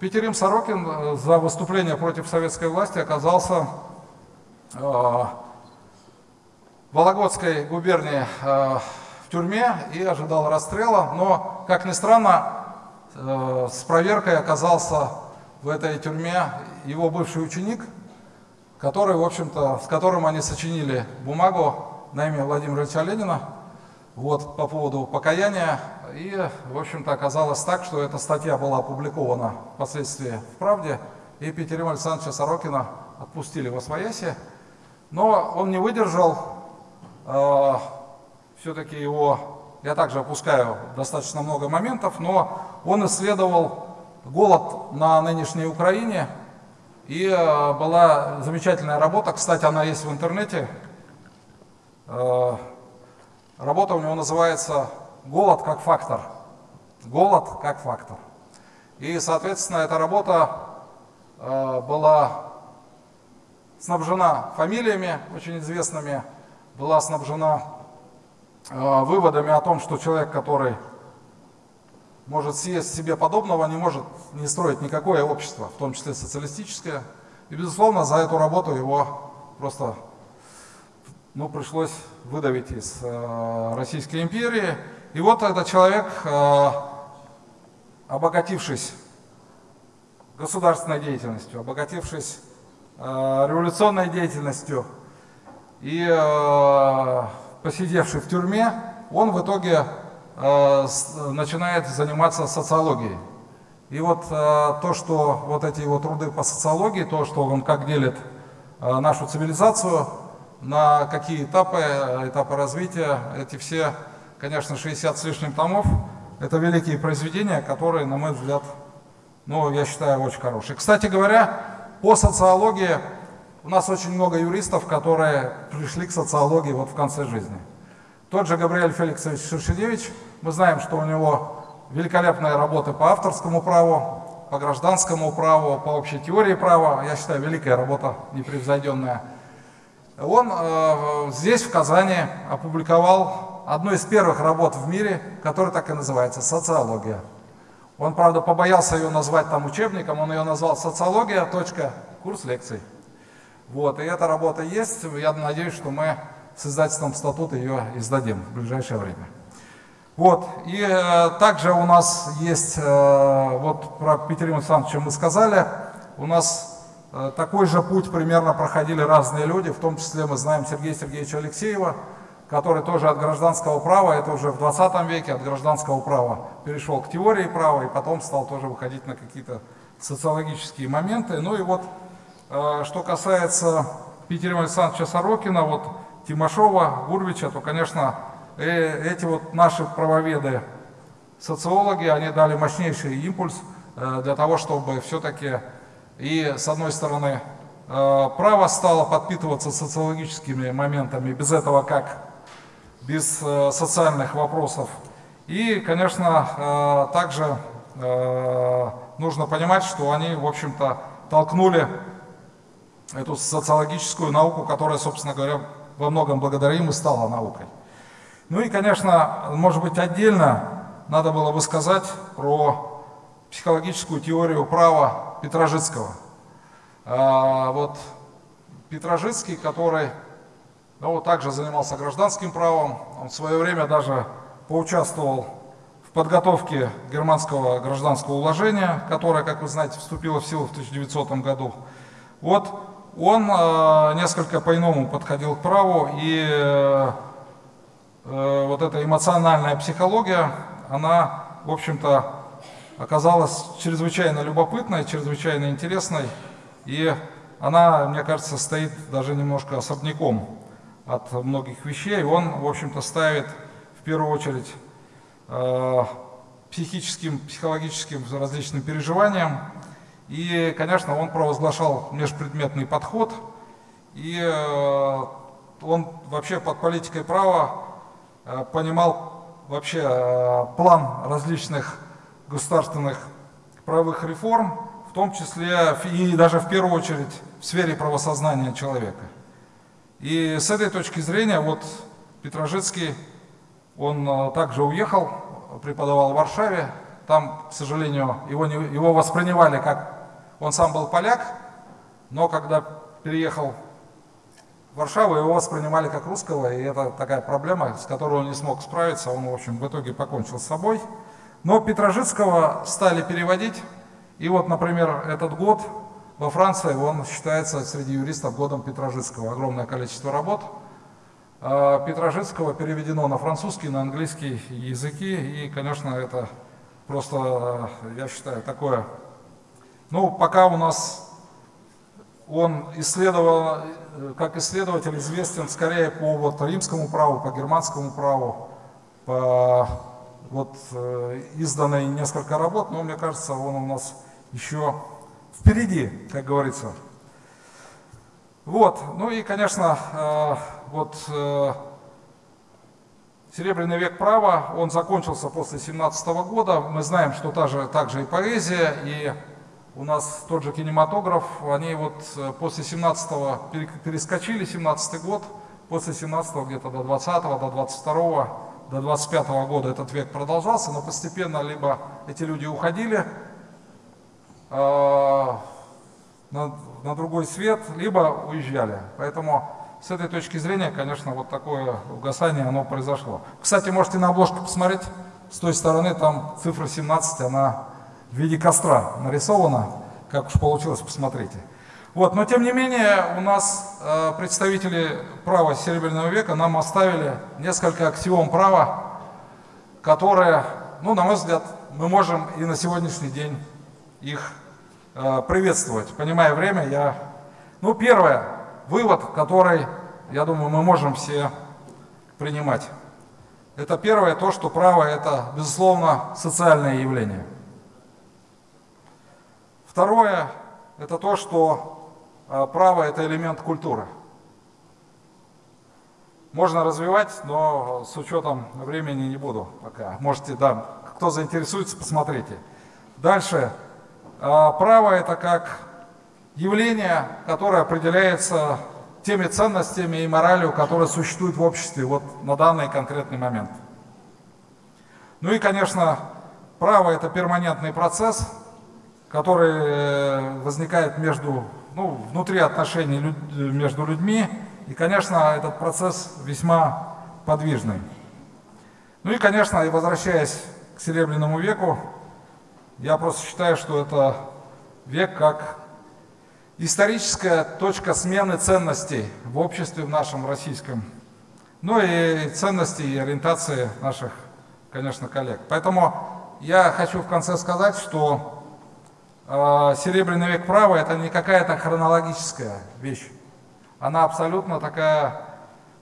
Петерим Сорокин э, за выступление против советской власти оказался э, в Вологодской губернии э, в тюрьме и ожидал расстрела, но, как ни странно, э, с проверкой оказался в этой тюрьме его бывший ученик, который, в общем-то, с которым они сочинили бумагу на имя Владимира Ильича Ленина, вот, по поводу покаяния. И, в общем-то, оказалось так, что эта статья была опубликована впоследствии в «Правде», и Петерима Александровича Сорокина отпустили во свояси. Но он не выдержал, э, все-таки его, я также опускаю достаточно много моментов, но он исследовал голод на нынешней Украине, и э, была замечательная работа, кстати, она есть в интернете, э, Работа у него называется «Голод как фактор». Голод как фактор. И, соответственно, эта работа э, была снабжена фамилиями очень известными, была снабжена выводами о том, что человек, который может съесть себе подобного, не может не строить никакое общество, в том числе социалистическое. И, безусловно, за эту работу его просто ну, пришлось выдавить из э, Российской империи. И вот этот человек, э, обогатившись государственной деятельностью, обогатившись э, революционной деятельностью и э, посидевший в тюрьме, он в итоге начинает заниматься социологией. И вот э, то, что вот эти его труды по социологии, то, что он как делит э, нашу цивилизацию, на какие этапы, этапы развития. Эти все, конечно, 60 с лишним томов, это великие произведения, которые, на мой взгляд, ну, я считаю, очень хорошие. Кстати говоря, по социологии у нас очень много юристов, которые пришли к социологии вот в конце жизни. Тот же Габриэль Феликсович Шершедевич, мы знаем, что у него великолепные работы по авторскому праву, по гражданскому праву, по общей теории права. Я считаю, великая работа, непревзойденная. Он э, здесь, в Казани, опубликовал одну из первых работ в мире, которая так и называется «Социология». Он, правда, побоялся ее назвать там учебником, он ее назвал «Социология. Курс лекций». Вот, и эта работа есть, я надеюсь, что мы с издательством «Статут» ее издадим в ближайшее время. Вот, и э, также у нас есть, э, вот про Петерима Александровича мы сказали, у нас Э, такой же путь примерно проходили разные люди, в том числе мы знаем Сергея Сергеевича Алексеева, который тоже от гражданского права, это уже в 20 веке, от гражданского права перешел к теории права и потом стал тоже выходить на какие-то социологические моменты. Ну и вот, э, что касается Петерима Александровича Сорокина, вот Тимошова, Гурвича, то, конечно, э, эти вот наши правоведы, социологи, они дали мощнейший импульс для того, чтобы все-таки и, с одной стороны, э, право стало подпитываться социологическими моментами, без этого как? Без э, социальных вопросов. И, конечно, э, также нужно понимать, что они, в общем-то, толкнули эту социологическую науку, которая, собственно говоря, во многом благодаря им стала наукой. Ну и, конечно, может быть, отдельно надо было бы сказать про психологическую теорию права Петрожицкого. А, вот Петрожицкий, который ну, также занимался гражданским правом, он в свое время даже поучаствовал в подготовки германского гражданского уложения, которое, как вы знаете, вступило в силу в 1900 году. Вот он э, несколько по-иному подходил к праву, и э, вот эта эмоциональная психология, она, в общем-то, оказалась чрезвычайно любопытной, чрезвычайно интересной, и она, мне кажется, стоит даже немножко особняком от многих вещей. Он, в общем-то, ставит в первую очередь э, психическим, психологическим различным переживаниям, и, конечно, он провозглашал межпредметный подход, и э, он вообще под политикой права э, понимал вообще э, план различных государственных правовых реформ, в том числе и даже в первую очередь в сфере правосознания человека. И с этой точки зрения вот Петрожицкий, он также уехал, преподавал в Варшаве, там, к сожалению, его, не, его воспринимали как он сам был поляк, но когда переехал в Варшаву, его воспринимали как русского, и это такая проблема, с которой он не смог справиться, он, в общем, в итоге покончил с собой. Но Петрожицкого стали переводить, и вот, например, этот год во Франции, он считается среди юристов годом Петрожицкого, огромное количество работ. А Петрожицкого переведено на французский, на английский языки, и, конечно, это просто, я считаю, такое ну, пока у нас он исследовал, как исследователь известен скорее по вот, римскому праву, по германскому праву, по вот э, изданной несколько работ, но мне кажется, он у нас еще впереди, как говорится. Вот, ну и, конечно, э, вот э, Серебряный век права, он закончился после 17 года. Мы знаем, что та же, также и поэзия, и у нас тот же кинематограф, они вот э, после 17-го перескочили, 17 год, после 17-го где-то до 20-го, до 22-го, до 25-го года этот век продолжался, но постепенно либо эти люди уходили э, на, на другой свет, либо уезжали. Поэтому с этой точки зрения, конечно, вот такое угасание, оно произошло. Кстати, можете на обложку посмотреть, с той стороны там цифра 17, она в виде костра нарисовано, как уж получилось, посмотрите. Вот, но тем не менее у нас э, представители права Серебряного века нам оставили несколько аксиом права, которые, ну, на мой взгляд, мы можем и на сегодняшний день их э, приветствовать. Понимая время, я... Ну, первое, вывод, который, я думаю, мы можем все принимать. Это первое, то, что право – это, безусловно, социальное явление – Второе – это то, что а, право – это элемент культуры. Можно развивать, но с учетом времени не буду пока. Можете, да, кто заинтересуется, посмотрите. Дальше. А, право – это как явление, которое определяется теми ценностями и моралью, которые существуют в обществе вот на данный конкретный момент. Ну и, конечно, право – это перманентный процесс, который э, возникает между, ну, внутри отношений между людьми. И, конечно, этот процесс весьма подвижный. Ну и, конечно, и возвращаясь к Серебряному веку, я просто считаю, что это век как историческая точка смены ценностей в обществе в нашем российском. Ну и ценностей и ориентации наших, конечно, коллег. Поэтому я хочу в конце сказать, что Серебряный век права это не какая-то хронологическая вещь. Она абсолютно такая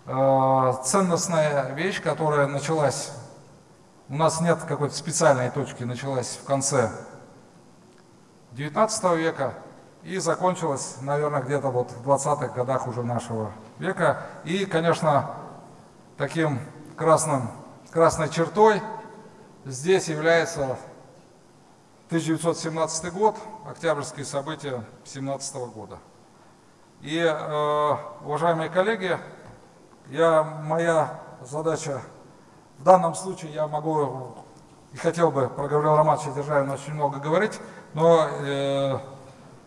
э, ценностная вещь, которая началась, у нас нет какой-то специальной точки, началась в конце 19 века и закончилась, наверное, где-то вот в 20-х годах уже нашего века. И, конечно, таким красным, красной чертой здесь является 1917 год, октябрьские события 17 года. И, э, уважаемые коллеги, я, моя задача в данном случае, я могу и хотел бы про Гаврила Романовича Державина очень много говорить, но э,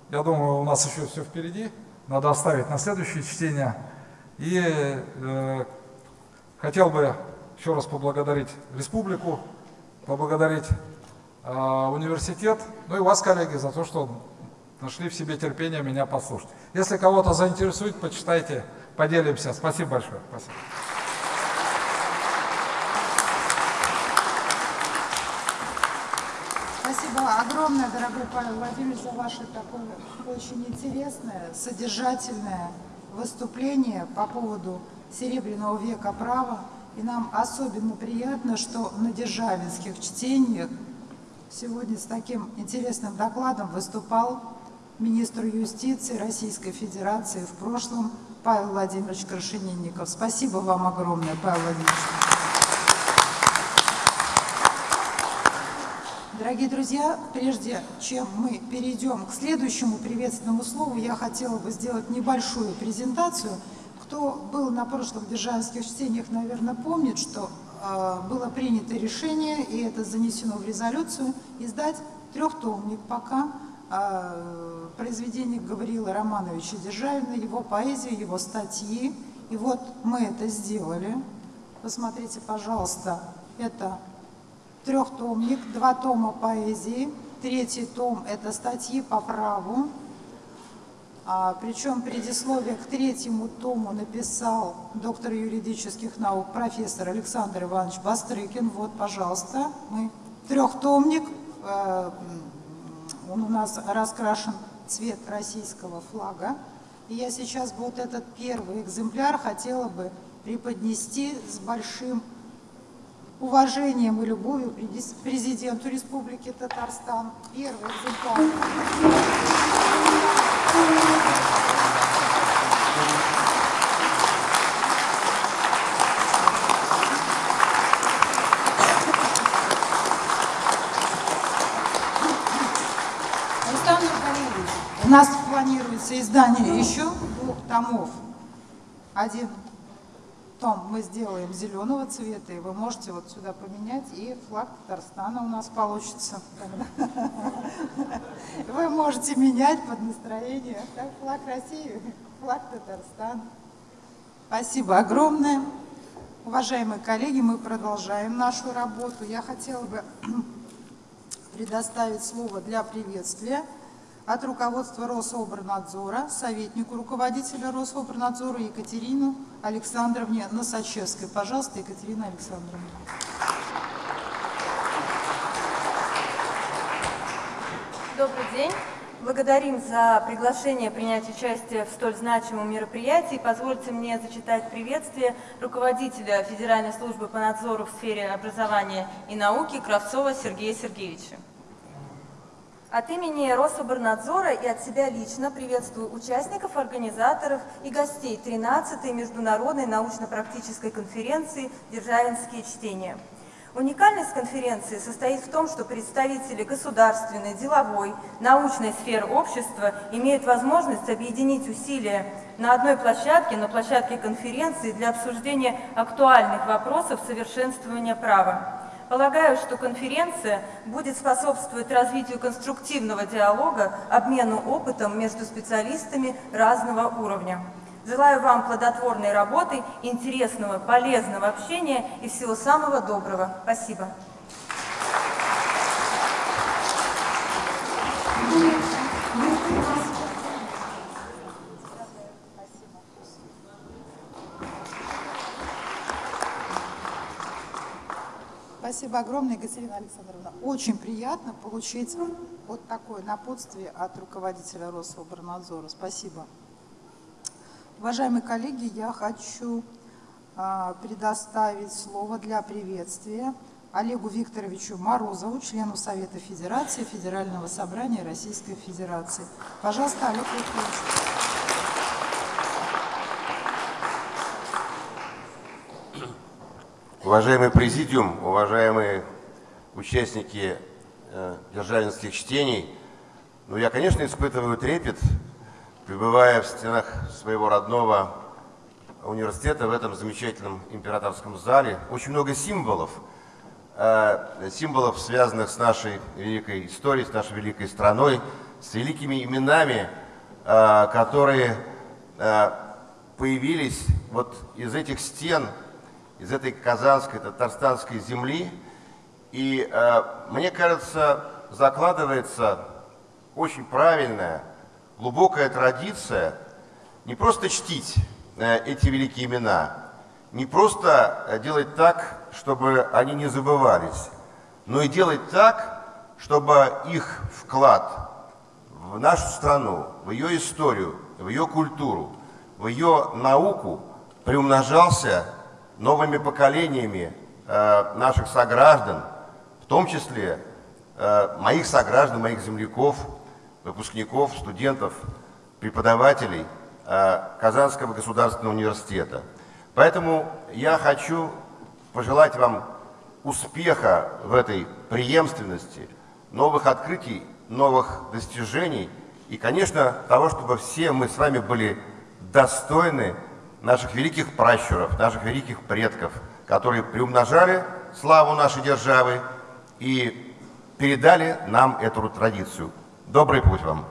я думаю, у нас еще все впереди, надо оставить на следующее чтение. И э, хотел бы еще раз поблагодарить республику, поблагодарить университет, ну и вас, коллеги, за то, что нашли в себе терпение меня послушать. Если кого-то заинтересует, почитайте, поделимся. Спасибо большое. Спасибо. Спасибо огромное, дорогой Павел Владимирович, за ваше такое очень интересное, содержательное выступление по поводу Серебряного века права. И нам особенно приятно, что на державинских чтениях сегодня с таким интересным докладом выступал министр юстиции Российской Федерации в прошлом Павел Владимирович Крашенинников. Спасибо вам огромное, Павел Владимирович. Дорогие друзья, прежде чем мы перейдем к следующему приветственному слову, я хотела бы сделать небольшую презентацию. Кто был на прошлых державских чтениях, наверное, помнит, что было принято решение, и это занесено в резолюцию, издать трехтомник пока э, произведение Гавриила Романовича Державина, его поэзию, его статьи. И вот мы это сделали. Посмотрите, пожалуйста, это трехтомник, два тома поэзии. Третий том – это статьи по праву. А, причем предисловие к третьему тому написал доктор юридических наук, профессор Александр Иванович Бастрыкин. Вот, пожалуйста, мы трехтомник. Э, он у нас раскрашен цвет российского флага. И я сейчас вот этот первый экземпляр хотела бы преподнести с большим уважением и любовью президенту Республики Татарстан. Первый экземпляр. У нас планируется издание еще двух томов. Один том мы сделаем зеленого цвета, и вы можете вот сюда поменять, и флаг Татарстана у нас получится. Вы можете менять под настроение. Флаг России, флаг Татарстана. Спасибо огромное. Уважаемые коллеги, мы продолжаем нашу работу. Я хотела бы предоставить слово для приветствия от руководства Рособорнадзора, советнику руководителя Рособорнадзора Екатерину Александровне Носачевской. Пожалуйста, Екатерина Александровна. Добрый день. Благодарим за приглашение принять участие в столь значимом мероприятии. Позвольте мне зачитать приветствие руководителя Федеральной службы по надзору в сфере образования и науки Кравцова Сергея Сергеевича. От имени Рособорнадзора и от себя лично приветствую участников, организаторов и гостей 13-й международной научно-практической конференции «Державинские чтения». Уникальность конференции состоит в том, что представители государственной, деловой, научной сферы общества имеют возможность объединить усилия на одной площадке, на площадке конференции для обсуждения актуальных вопросов совершенствования права. Полагаю, что конференция будет способствовать развитию конструктивного диалога, обмену опытом между специалистами разного уровня. Желаю вам плодотворной работы, интересного, полезного общения и всего самого доброго. Спасибо. Спасибо огромное, Екатерина Александровна. Очень приятно получить вот такое напутствие от руководителя Рособорнадзора. Спасибо. Уважаемые коллеги, я хочу а, предоставить слово для приветствия Олегу Викторовичу Морозову, члену Совета Федерации Федерального собрания Российской Федерации. Пожалуйста, Олег Викторович. Уважаемый президиум, уважаемые участники э, державинских чтений, ну я, конечно, испытываю трепет, пребывая в стенах своего родного университета в этом замечательном императорском зале. Очень много символов, э, символов, связанных с нашей великой историей, с нашей великой страной, с великими именами, э, которые э, появились вот из этих стен, из этой казанской, татарстанской земли. И э, мне кажется, закладывается очень правильная, глубокая традиция не просто чтить э, эти великие имена, не просто э, делать так, чтобы они не забывались, но и делать так, чтобы их вклад в нашу страну, в ее историю, в ее культуру, в ее науку приумножался новыми поколениями э, наших сограждан, в том числе э, моих сограждан, моих земляков, выпускников, студентов, преподавателей э, Казанского государственного университета. Поэтому я хочу пожелать вам успеха в этой преемственности, новых открытий, новых достижений и, конечно, того, чтобы все мы с вами были достойны наших великих пращуров, наших великих предков, которые приумножали славу нашей державы и передали нам эту традицию. Добрый путь вам!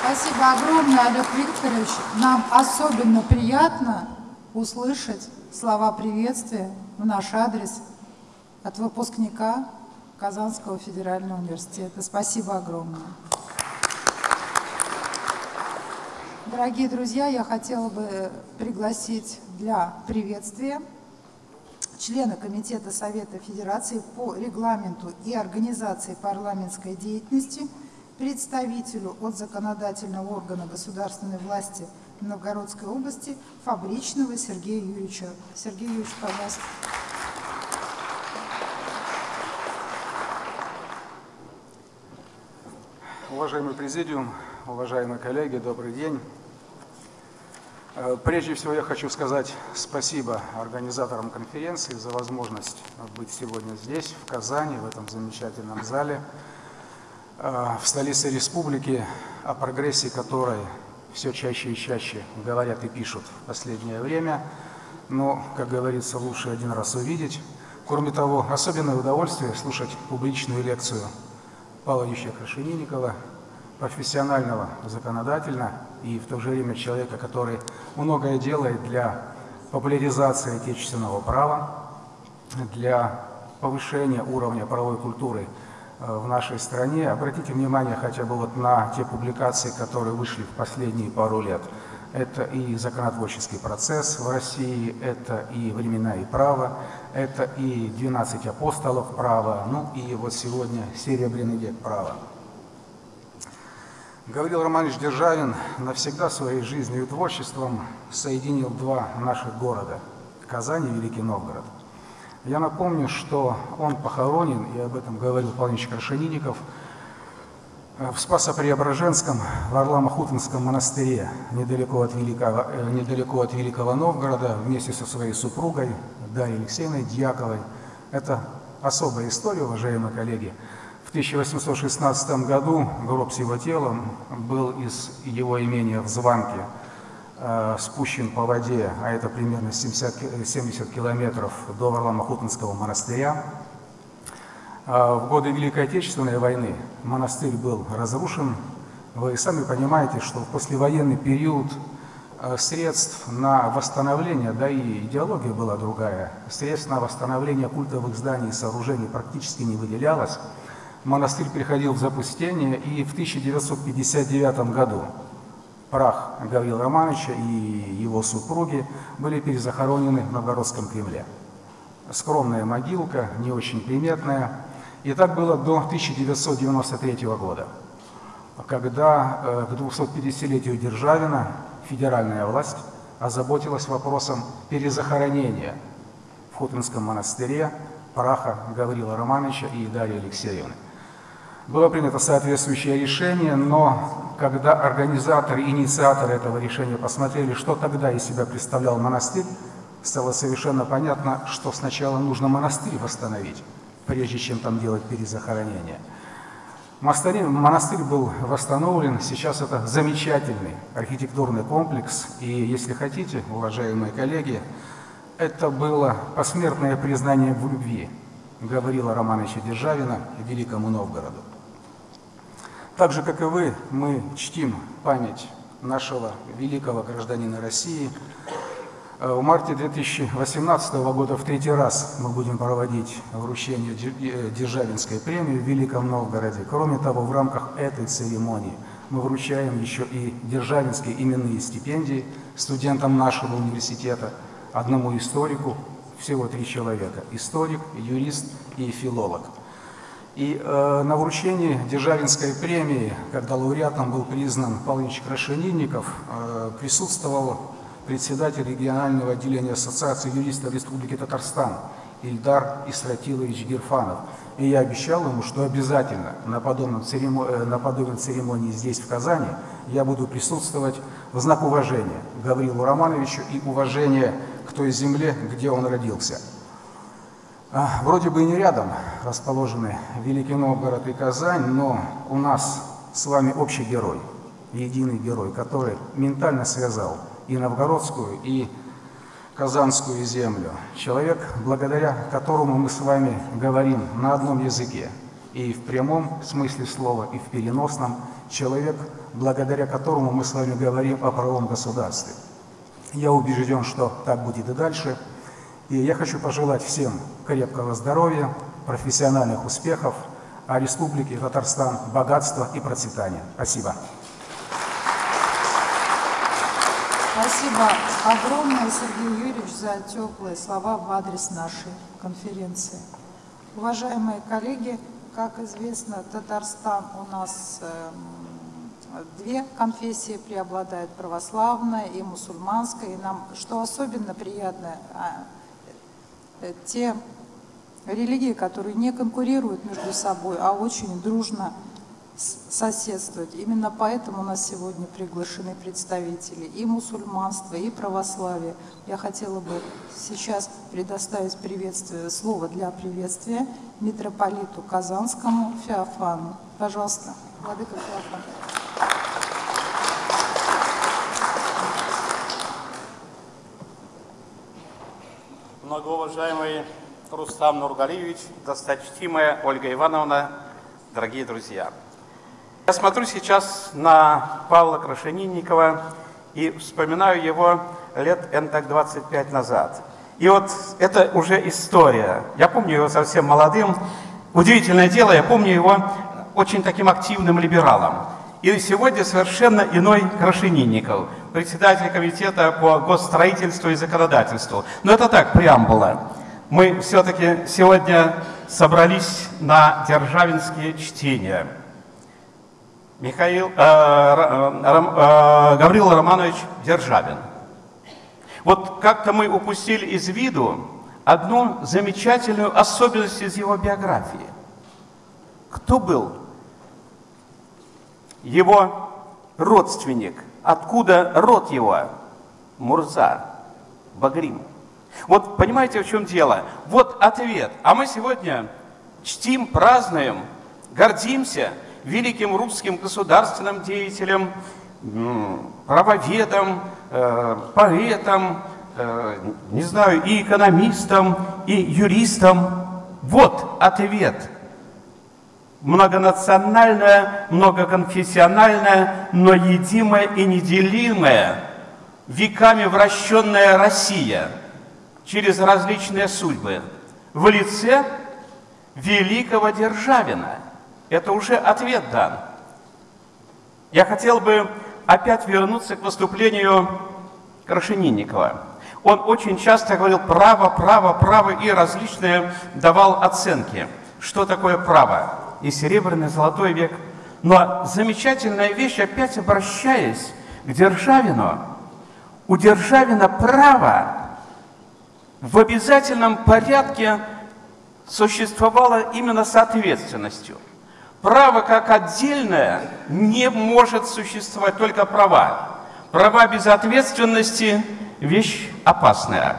Спасибо огромное, Олег Викторович. Нам особенно приятно услышать слова приветствия в наш адрес от выпускника Казанского федерального университета. Спасибо огромное. Дорогие друзья, я хотела бы пригласить для приветствия члена Комитета Совета Федерации по регламенту и организации парламентской деятельности, представителю от законодательного органа государственной власти Новгородской области Фабричного Сергея Юрьевича. Сергей Юрьевич, пожалуйста. Уважаемый президиум, уважаемые коллеги, добрый день. Э, прежде всего я хочу сказать спасибо организаторам конференции за возможность быть сегодня здесь, в Казани, в этом замечательном зале, э, в столице республики, о прогрессе которой все чаще и чаще говорят и пишут в последнее время. Но, как говорится, лучше один раз увидеть. Кроме того, особенное удовольствие слушать публичную лекцию Павла Ильича Крашенинникова, профессионального законодательно и в то же время человека, который многое делает для популяризации отечественного права, для повышения уровня правовой культуры э, в нашей стране. Обратите внимание хотя бы вот на те публикации, которые вышли в последние пару лет. Это и законотворческий процесс в России, это и времена и право, это и 12 апостолов права, ну и вот сегодня Серебряный век права. Гаврил Романович Державин навсегда своей жизнью и творчеством соединил два наших города – Казань и Великий Новгород. Я напомню, что он похоронен, и об этом говорил Павел Крашенинников, в Спасо-Преображенском, в Орламо-Хутинском монастыре, недалеко от, Великого, э, недалеко от Великого Новгорода, вместе со своей супругой Дарьей Алексеевной Дьяковой. Это особая история, уважаемые коллеги. В 1816 году гроб с его телом был из его имения в Званке э, спущен по воде, а это примерно 70, 70 километров до Варламо-Хутинского монастыря. Э, в годы Великой Отечественной войны монастырь был разрушен. Вы сами понимаете, что в послевоенный период э, средств на восстановление, да и идеология была другая, средств на восстановление культовых зданий и сооружений практически не выделялось монастырь приходил в запустение, и в 1959 году прах Гаврила Романовича и его супруги были перезахоронены в Новгородском Кремле. Скромная могилка, не очень приметная. И так было до 1993 года, когда э, к 250-летию Державина федеральная власть озаботилась вопросом перезахоронения в Хотинском монастыре праха Гаврила Романовича и Дарьи Алексеевны. Было принято соответствующее решение, но когда организаторы, инициаторы этого решения посмотрели, что тогда из себя представлял монастырь, стало совершенно понятно, что сначала нужно монастырь восстановить, прежде чем там делать перезахоронение. Монастырь, был восстановлен, сейчас это замечательный архитектурный комплекс, и если хотите, уважаемые коллеги, это было посмертное признание в любви Гаврила Романовича Державина Великому Новгороду. Так же, как и вы, мы чтим память нашего великого гражданина России, Э, в марте 2018 года в третий раз мы будем проводить вручение э, Державинской премии в Великом Новгороде. Кроме того, в рамках этой церемонии мы вручаем еще и Державинские именные стипендии студентам нашего университета, одному историку, всего три человека – историк, юрист и филолог. И э, на вручении Державинской премии, когда лауреатом был признан Павлович Крашенинников, э, присутствовал председатель регионального отделения Ассоциации юристов Республики Татарстан Ильдар Истратилович Герфанов. И я обещал ему, что обязательно на, подобном церемонии, э, на подобной церемонии здесь, в Казани, я буду присутствовать в знак уважения Гаврилу Романовичу и уважения к той земле, где он родился. А, вроде бы и не рядом расположены Великий Новгород и Казань, но у нас с вами общий герой, единый герой, который ментально связал и новгородскую, и казанскую землю. Человек, благодаря которому мы с вами говорим на одном языке, и в прямом смысле слова, и в переносном, человек, благодаря которому мы с вами говорим о правом государстве. Я убежден, что так будет и дальше. И я хочу пожелать всем крепкого здоровья, профессиональных успехов, а Республике Татарстан богатства и процветания. Спасибо. Спасибо огромное, Сергей Юрьевич, за теплые слова в адрес нашей конференции. Уважаемые коллеги, как известно, Татарстан у нас эм, две конфессии преобладают, православная и мусульманская. И нам, что особенно приятно, а, те религии, которые не конкурируют между собой, а очень дружно соседствовать. Именно поэтому у нас сегодня приглашены представители и мусульманства, и православия. Я хотела бы сейчас предоставить приветствие, слово для приветствия митрополиту Казанскому Феофану. Пожалуйста, Владыка Феофан. Многоуважаемый Рустам Нургалиевич, досточтимая Ольга Ивановна, дорогие друзья! Я смотрю сейчас на Павла Крашенинникова и вспоминаю его лет так 25 назад. И вот это уже история. Я помню его совсем молодым. Удивительное дело, я помню его очень таким активным либералом. И сегодня совершенно иной Крашенинников, председатель комитета по госстроительству и законодательству. Но это так, преамбула. Мы все-таки сегодня собрались на державинские чтения. Михаил, э, э, э, Гаврил Романович Державин. Вот как-то мы упустили из виду одну замечательную особенность из его биографии. Кто был его родственник? Откуда род его? Мурза, Багрим. Вот понимаете, в чем дело? Вот ответ. А мы сегодня чтим, празднуем, гордимся – великим русским государственным деятелем, правоведом, э, поэтом, э, не знаю, и экономистом, и юристом. Вот ответ. Многонациональная, многоконфессиональная, но едимая и неделимая, веками вращенная Россия через различные судьбы в лице великого Державина – это уже ответ дан. Я хотел бы опять вернуться к выступлению Крашенинникова. Он очень часто говорил право, право, право и различные давал оценки. Что такое право? И серебряный, золотой век. Но замечательная вещь, опять обращаясь к Державину, у Державина право в обязательном порядке существовало именно с ответственностью – Право как отдельное не может существовать, только права. Права без ответственности – вещь опасная.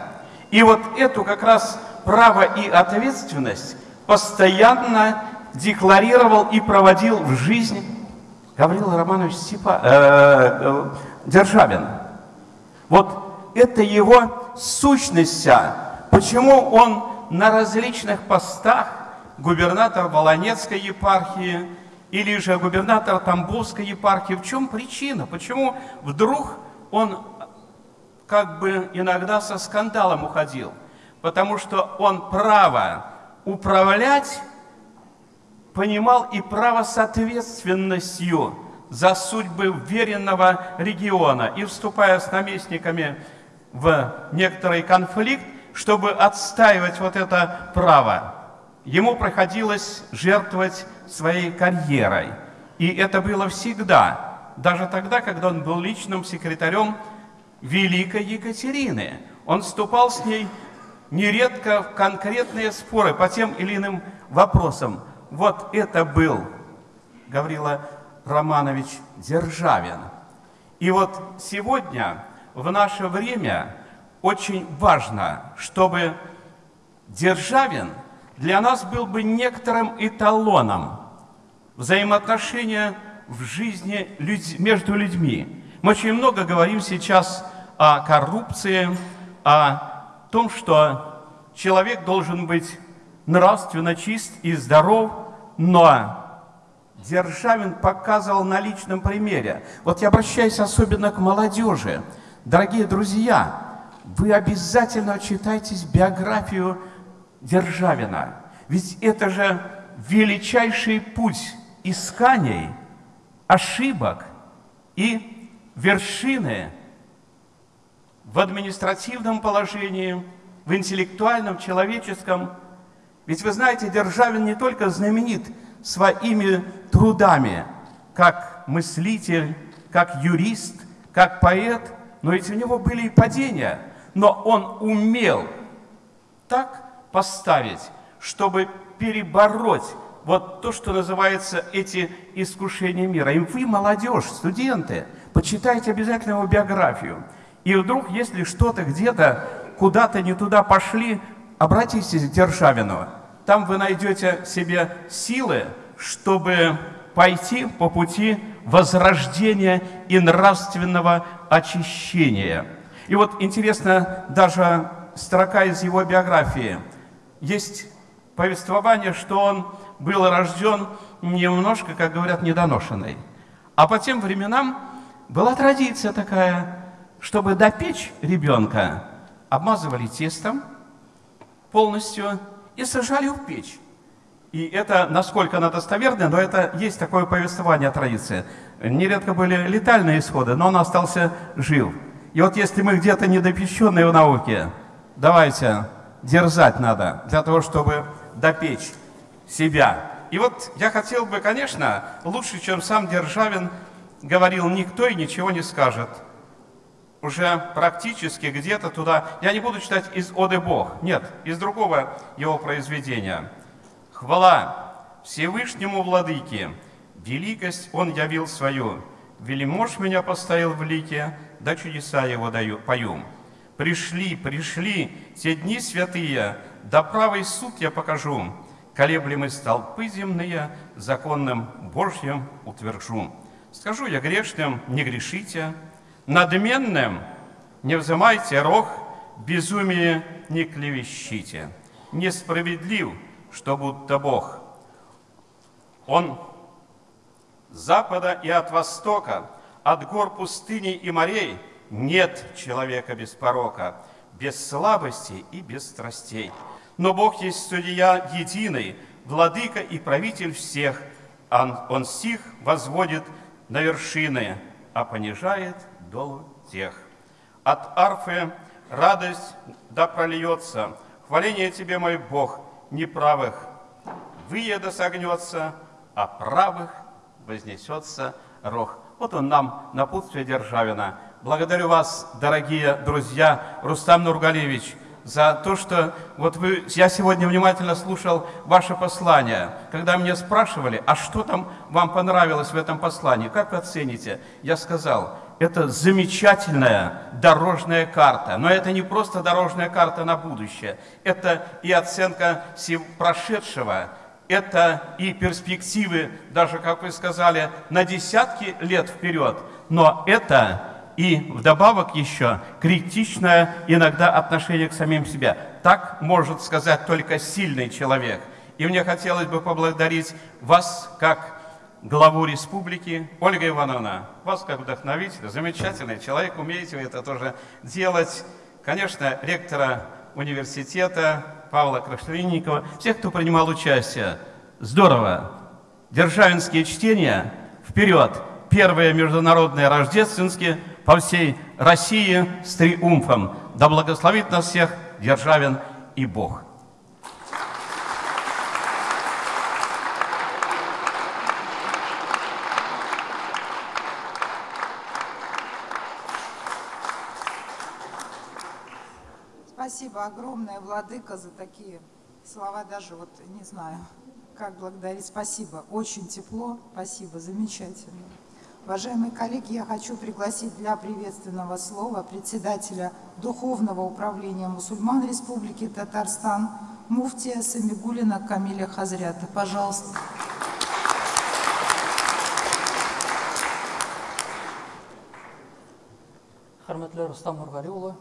И вот эту как раз право и ответственность постоянно декларировал и проводил в жизнь Гаврил Романович Степа, э, э, Державин. Вот это его сущность. Почему он на различных постах губернатор Волонецкой епархии или же губернатор Тамбовской епархии. В чем причина? Почему вдруг он как бы иногда со скандалом уходил, потому что он право управлять понимал и право с за судьбы веренного региона и вступая с наместниками в некоторый конфликт, чтобы отстаивать вот это право, ему приходилось жертвовать своей карьерой. И это было всегда, даже тогда, когда он был личным секретарем Великой Екатерины. Он вступал с ней нередко в конкретные споры по тем или иным вопросам. Вот это был Гаврила Романович Державин. И вот сегодня, в наше время, очень важно, чтобы Державин для нас был бы некоторым эталоном взаимоотношения в жизни между людьми. Мы очень много говорим сейчас о коррупции, о том, что человек должен быть нравственно чист и здоров, но Державин показывал на личном примере. Вот я обращаюсь особенно к молодежи. Дорогие друзья, вы обязательно читайтесь биографию Державина. Ведь это же величайший путь исканий, ошибок и вершины в административном положении, в интеллектуальном, человеческом. Ведь вы знаете, Державин не только знаменит своими трудами, как мыслитель, как юрист, как поэт, но ведь у него были и падения, но он умел так поставить, чтобы перебороть вот то, что называется эти искушения мира. И вы, молодежь, студенты, почитайте обязательно его биографию. И вдруг, если что-то где-то, куда-то не туда пошли, обратитесь к Державину. Там вы найдете себе силы, чтобы пойти по пути возрождения и нравственного очищения. И вот интересно, даже строка из его биографии. Есть повествование, что он был рожден немножко, как говорят, недоношенный. А по тем временам была традиция такая, чтобы допечь ребенка, обмазывали тестом полностью и сажали в печь. И это, насколько она достоверна, но это есть такое повествование традиции. Нередко были летальные исходы, но он остался жив. И вот если мы где-то недопещенные в науке, давайте, дерзать надо для того, чтобы допечь себя. И вот я хотел бы, конечно, лучше, чем сам Державин, говорил, никто и ничего не скажет. Уже практически где-то туда, я не буду читать из «Оды Бог», нет, из другого его произведения. «Хвала Всевышнему Владыке, великость Он явил свою, велимож меня поставил в лике, да чудеса Его даю, пою. Пришли, пришли те дни святые, да правый суд я покажу, колеблемы столпы земные, законным Божьим утвержу. Скажу я грешным, не грешите, надменным не взымайте рог, безумие не клевещите. Несправедлив, что будто Бог. Он с запада и от востока, от гор пустыни и морей нет человека без порока, без слабости и без страстей. Но Бог есть судья единый, владыка и правитель всех. Он, он стих возводит на вершины, а понижает долу тех. От арфы радость да прольется, хваление Тебе, мой Бог, неправых выеда согнется, а правых вознесется рог. Вот он нам напутствие Державина. Благодарю вас, дорогие друзья, Рустам Нургалевич, за то, что вот вы, я сегодня внимательно слушал ваше послание, когда меня спрашивали, а что там вам понравилось в этом послании, как вы оцените? Я сказал, это замечательная дорожная карта, но это не просто дорожная карта на будущее, это и оценка прошедшего, это и перспективы, даже, как вы сказали, на десятки лет вперед, но это и вдобавок еще критичное иногда отношение к самим себе. Так может сказать только сильный человек. И мне хотелось бы поблагодарить вас, как главу республики. Ольга Ивановна, вас как вдохновитель, замечательный человек, умеете вы это тоже делать. Конечно, ректора университета Павла Крашленникова, всех, кто принимал участие. Здорово! Державинские чтения вперед! Первые международные рождественские по всей России с триумфом. Да благословит нас всех Державин и Бог! Спасибо огромное, Владыка, за такие слова. Даже вот не знаю, как благодарить. Спасибо. Очень тепло. Спасибо. Замечательно. Уважаемые коллеги, я хочу пригласить для приветственного слова председателя Духовного управления мусульман Республики Татарстан муфтия Самигулина Камиля Хазрята. Пожалуйста. Хөрмәтле Рустам Нургалиулы,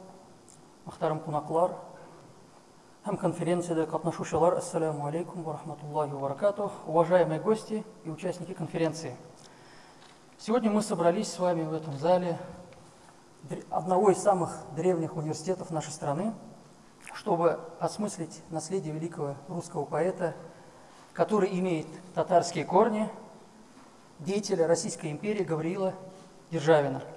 мөхтәрәм кунаклар һәм конференциядә катнашучылар, ассаламу алейкум ва рахматуллахи ва баракатух, уважаемые гости и участники конференции. Сегодня мы собрались с вами в этом зале одного из самых древних университетов нашей страны, чтобы осмыслить наследие великого русского поэта, который имеет татарские корни, деятеля Российской империи Гавриила Державина –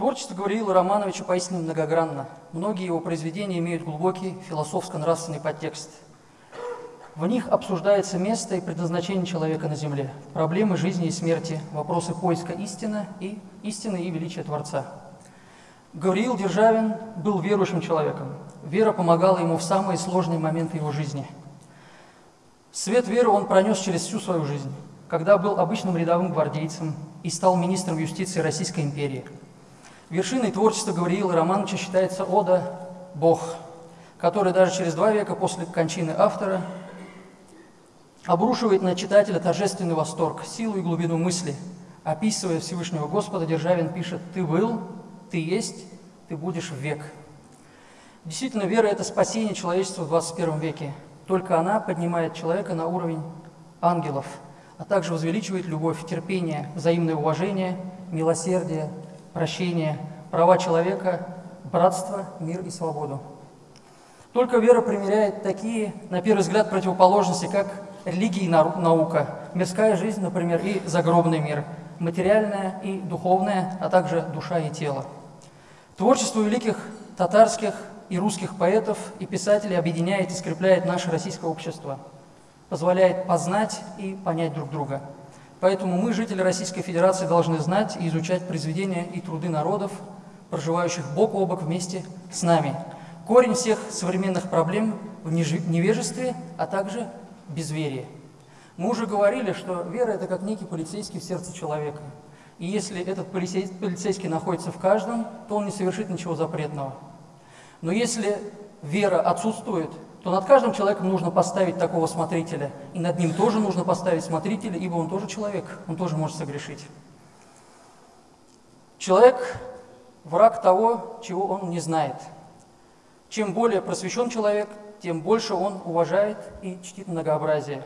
Творчество Гавриила Романовича поистине многогранно. Многие его произведения имеют глубокий философско-нравственный подтекст. В них обсуждается место и предназначение человека на земле, проблемы жизни и смерти, вопросы поиска истины и истины и величия Творца. Гавриил Державин был верующим человеком. Вера помогала ему в самые сложные моменты его жизни. Свет веры он пронес через всю свою жизнь, когда был обычным рядовым гвардейцем и стал министром юстиции Российской империи – Вершиной творчества Гавриила Романовича считается ода «Бог», который даже через два века после кончины автора обрушивает на читателя торжественный восторг, силу и глубину мысли. Описывая Всевышнего Господа, Державин пишет «Ты был, ты есть, ты будешь в век». Действительно, вера – это спасение человечества в 21 веке. Только она поднимает человека на уровень ангелов, а также возвеличивает любовь, терпение, взаимное уважение, милосердие, прощение, права человека, братство, мир и свободу. Только вера примеряет такие, на первый взгляд, противоположности, как религия и наука, мирская жизнь, например, и загробный мир, материальная и духовная, а также душа и тело. Творчество великих татарских и русских поэтов и писателей объединяет и скрепляет наше российское общество, позволяет познать и понять друг друга – Поэтому мы, жители Российской Федерации, должны знать и изучать произведения и труды народов, проживающих бок о бок вместе с нами. Корень всех современных проблем в невежестве, а также безверии. Мы уже говорили, что вера – это как некий полицейский в сердце человека. И если этот полицейский находится в каждом, то он не совершит ничего запретного. Но если вера отсутствует, то над каждым человеком нужно поставить такого смотрителя. И над ним тоже нужно поставить смотрителя, ибо он тоже человек, он тоже может согрешить. Человек – враг того, чего он не знает. Чем более просвещен человек, тем больше он уважает и чтит многообразие.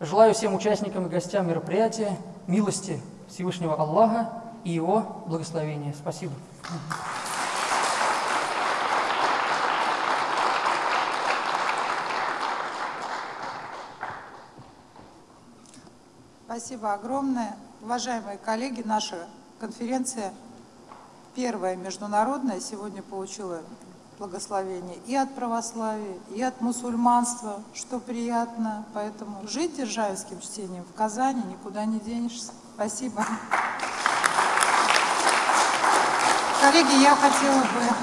Желаю всем участникам и гостям мероприятия милости Всевышнего Аллаха и Его благословения. Спасибо. Спасибо огромное. Уважаемые коллеги, наша конференция первая международная сегодня получила благословение и от православия, и от мусульманства, что приятно. Поэтому жить державским чтением в Казани никуда не денешься. Спасибо. Коллеги, я хотела бы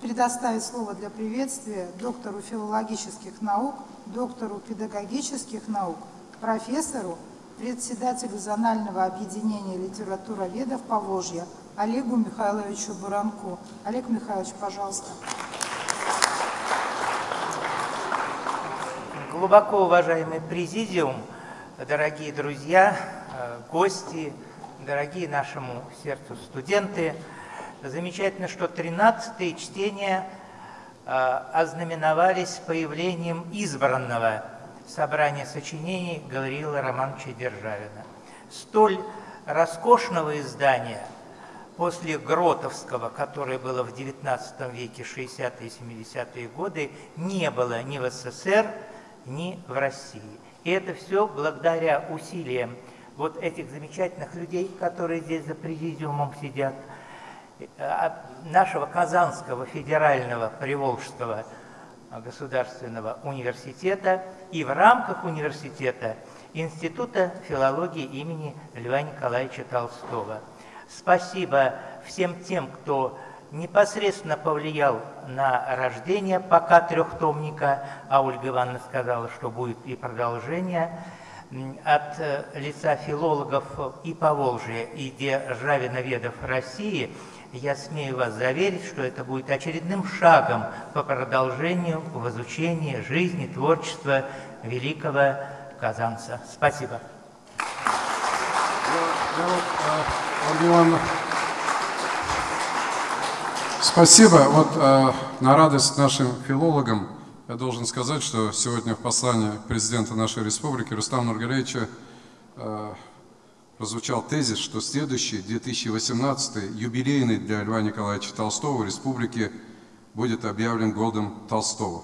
предоставить слово для приветствия доктору филологических наук, доктору педагогических наук, профессору, председателю Зонального объединения литературоведов Поволжья Олегу Михайловичу Буранку. Олег Михайлович, пожалуйста. Глубоко уважаемый президиум, дорогие друзья, э, гости, дорогие нашему сердцу студенты, замечательно, что 13 чтения э, ознаменовались появлением избранного собрание сочинений Гавриила Романовича Державина. Столь роскошного издания после Гротовского, которое было в XIX веке, 60-е и 70-е годы, не было ни в СССР, ни в России. И это все благодаря усилиям вот этих замечательных людей, которые здесь за президиумом сидят, э, нашего Казанского федерального Приволжского государственного университета и в рамках университета Института филологии имени Льва Николаевича Толстого. Спасибо всем тем, кто непосредственно повлиял на рождение пока трехтомника, а Ольга Ивановна сказала, что будет и продолжение, от э, лица филологов и Поволжья, и державиноведов России, я смею вас заверить, что это будет очередным шагом по продолжению в изучении жизни, творчества великого казанца. Спасибо. Ивановна, спасибо. Вот э, на радость нашим филологам я должен сказать, что сегодня в послании президента нашей республики Рустама Нургалевича э, прозвучал тезис, что следующий, 2018 юбилейный для Льва Николаевича Толстого республики будет объявлен годом Толстого.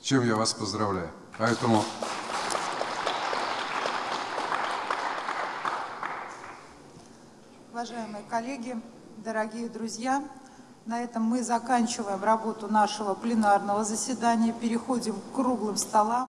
Чем я вас поздравляю. Поэтому Уважаемые коллеги, дорогие друзья, на этом мы заканчиваем работу нашего пленарного заседания, переходим к круглым столам.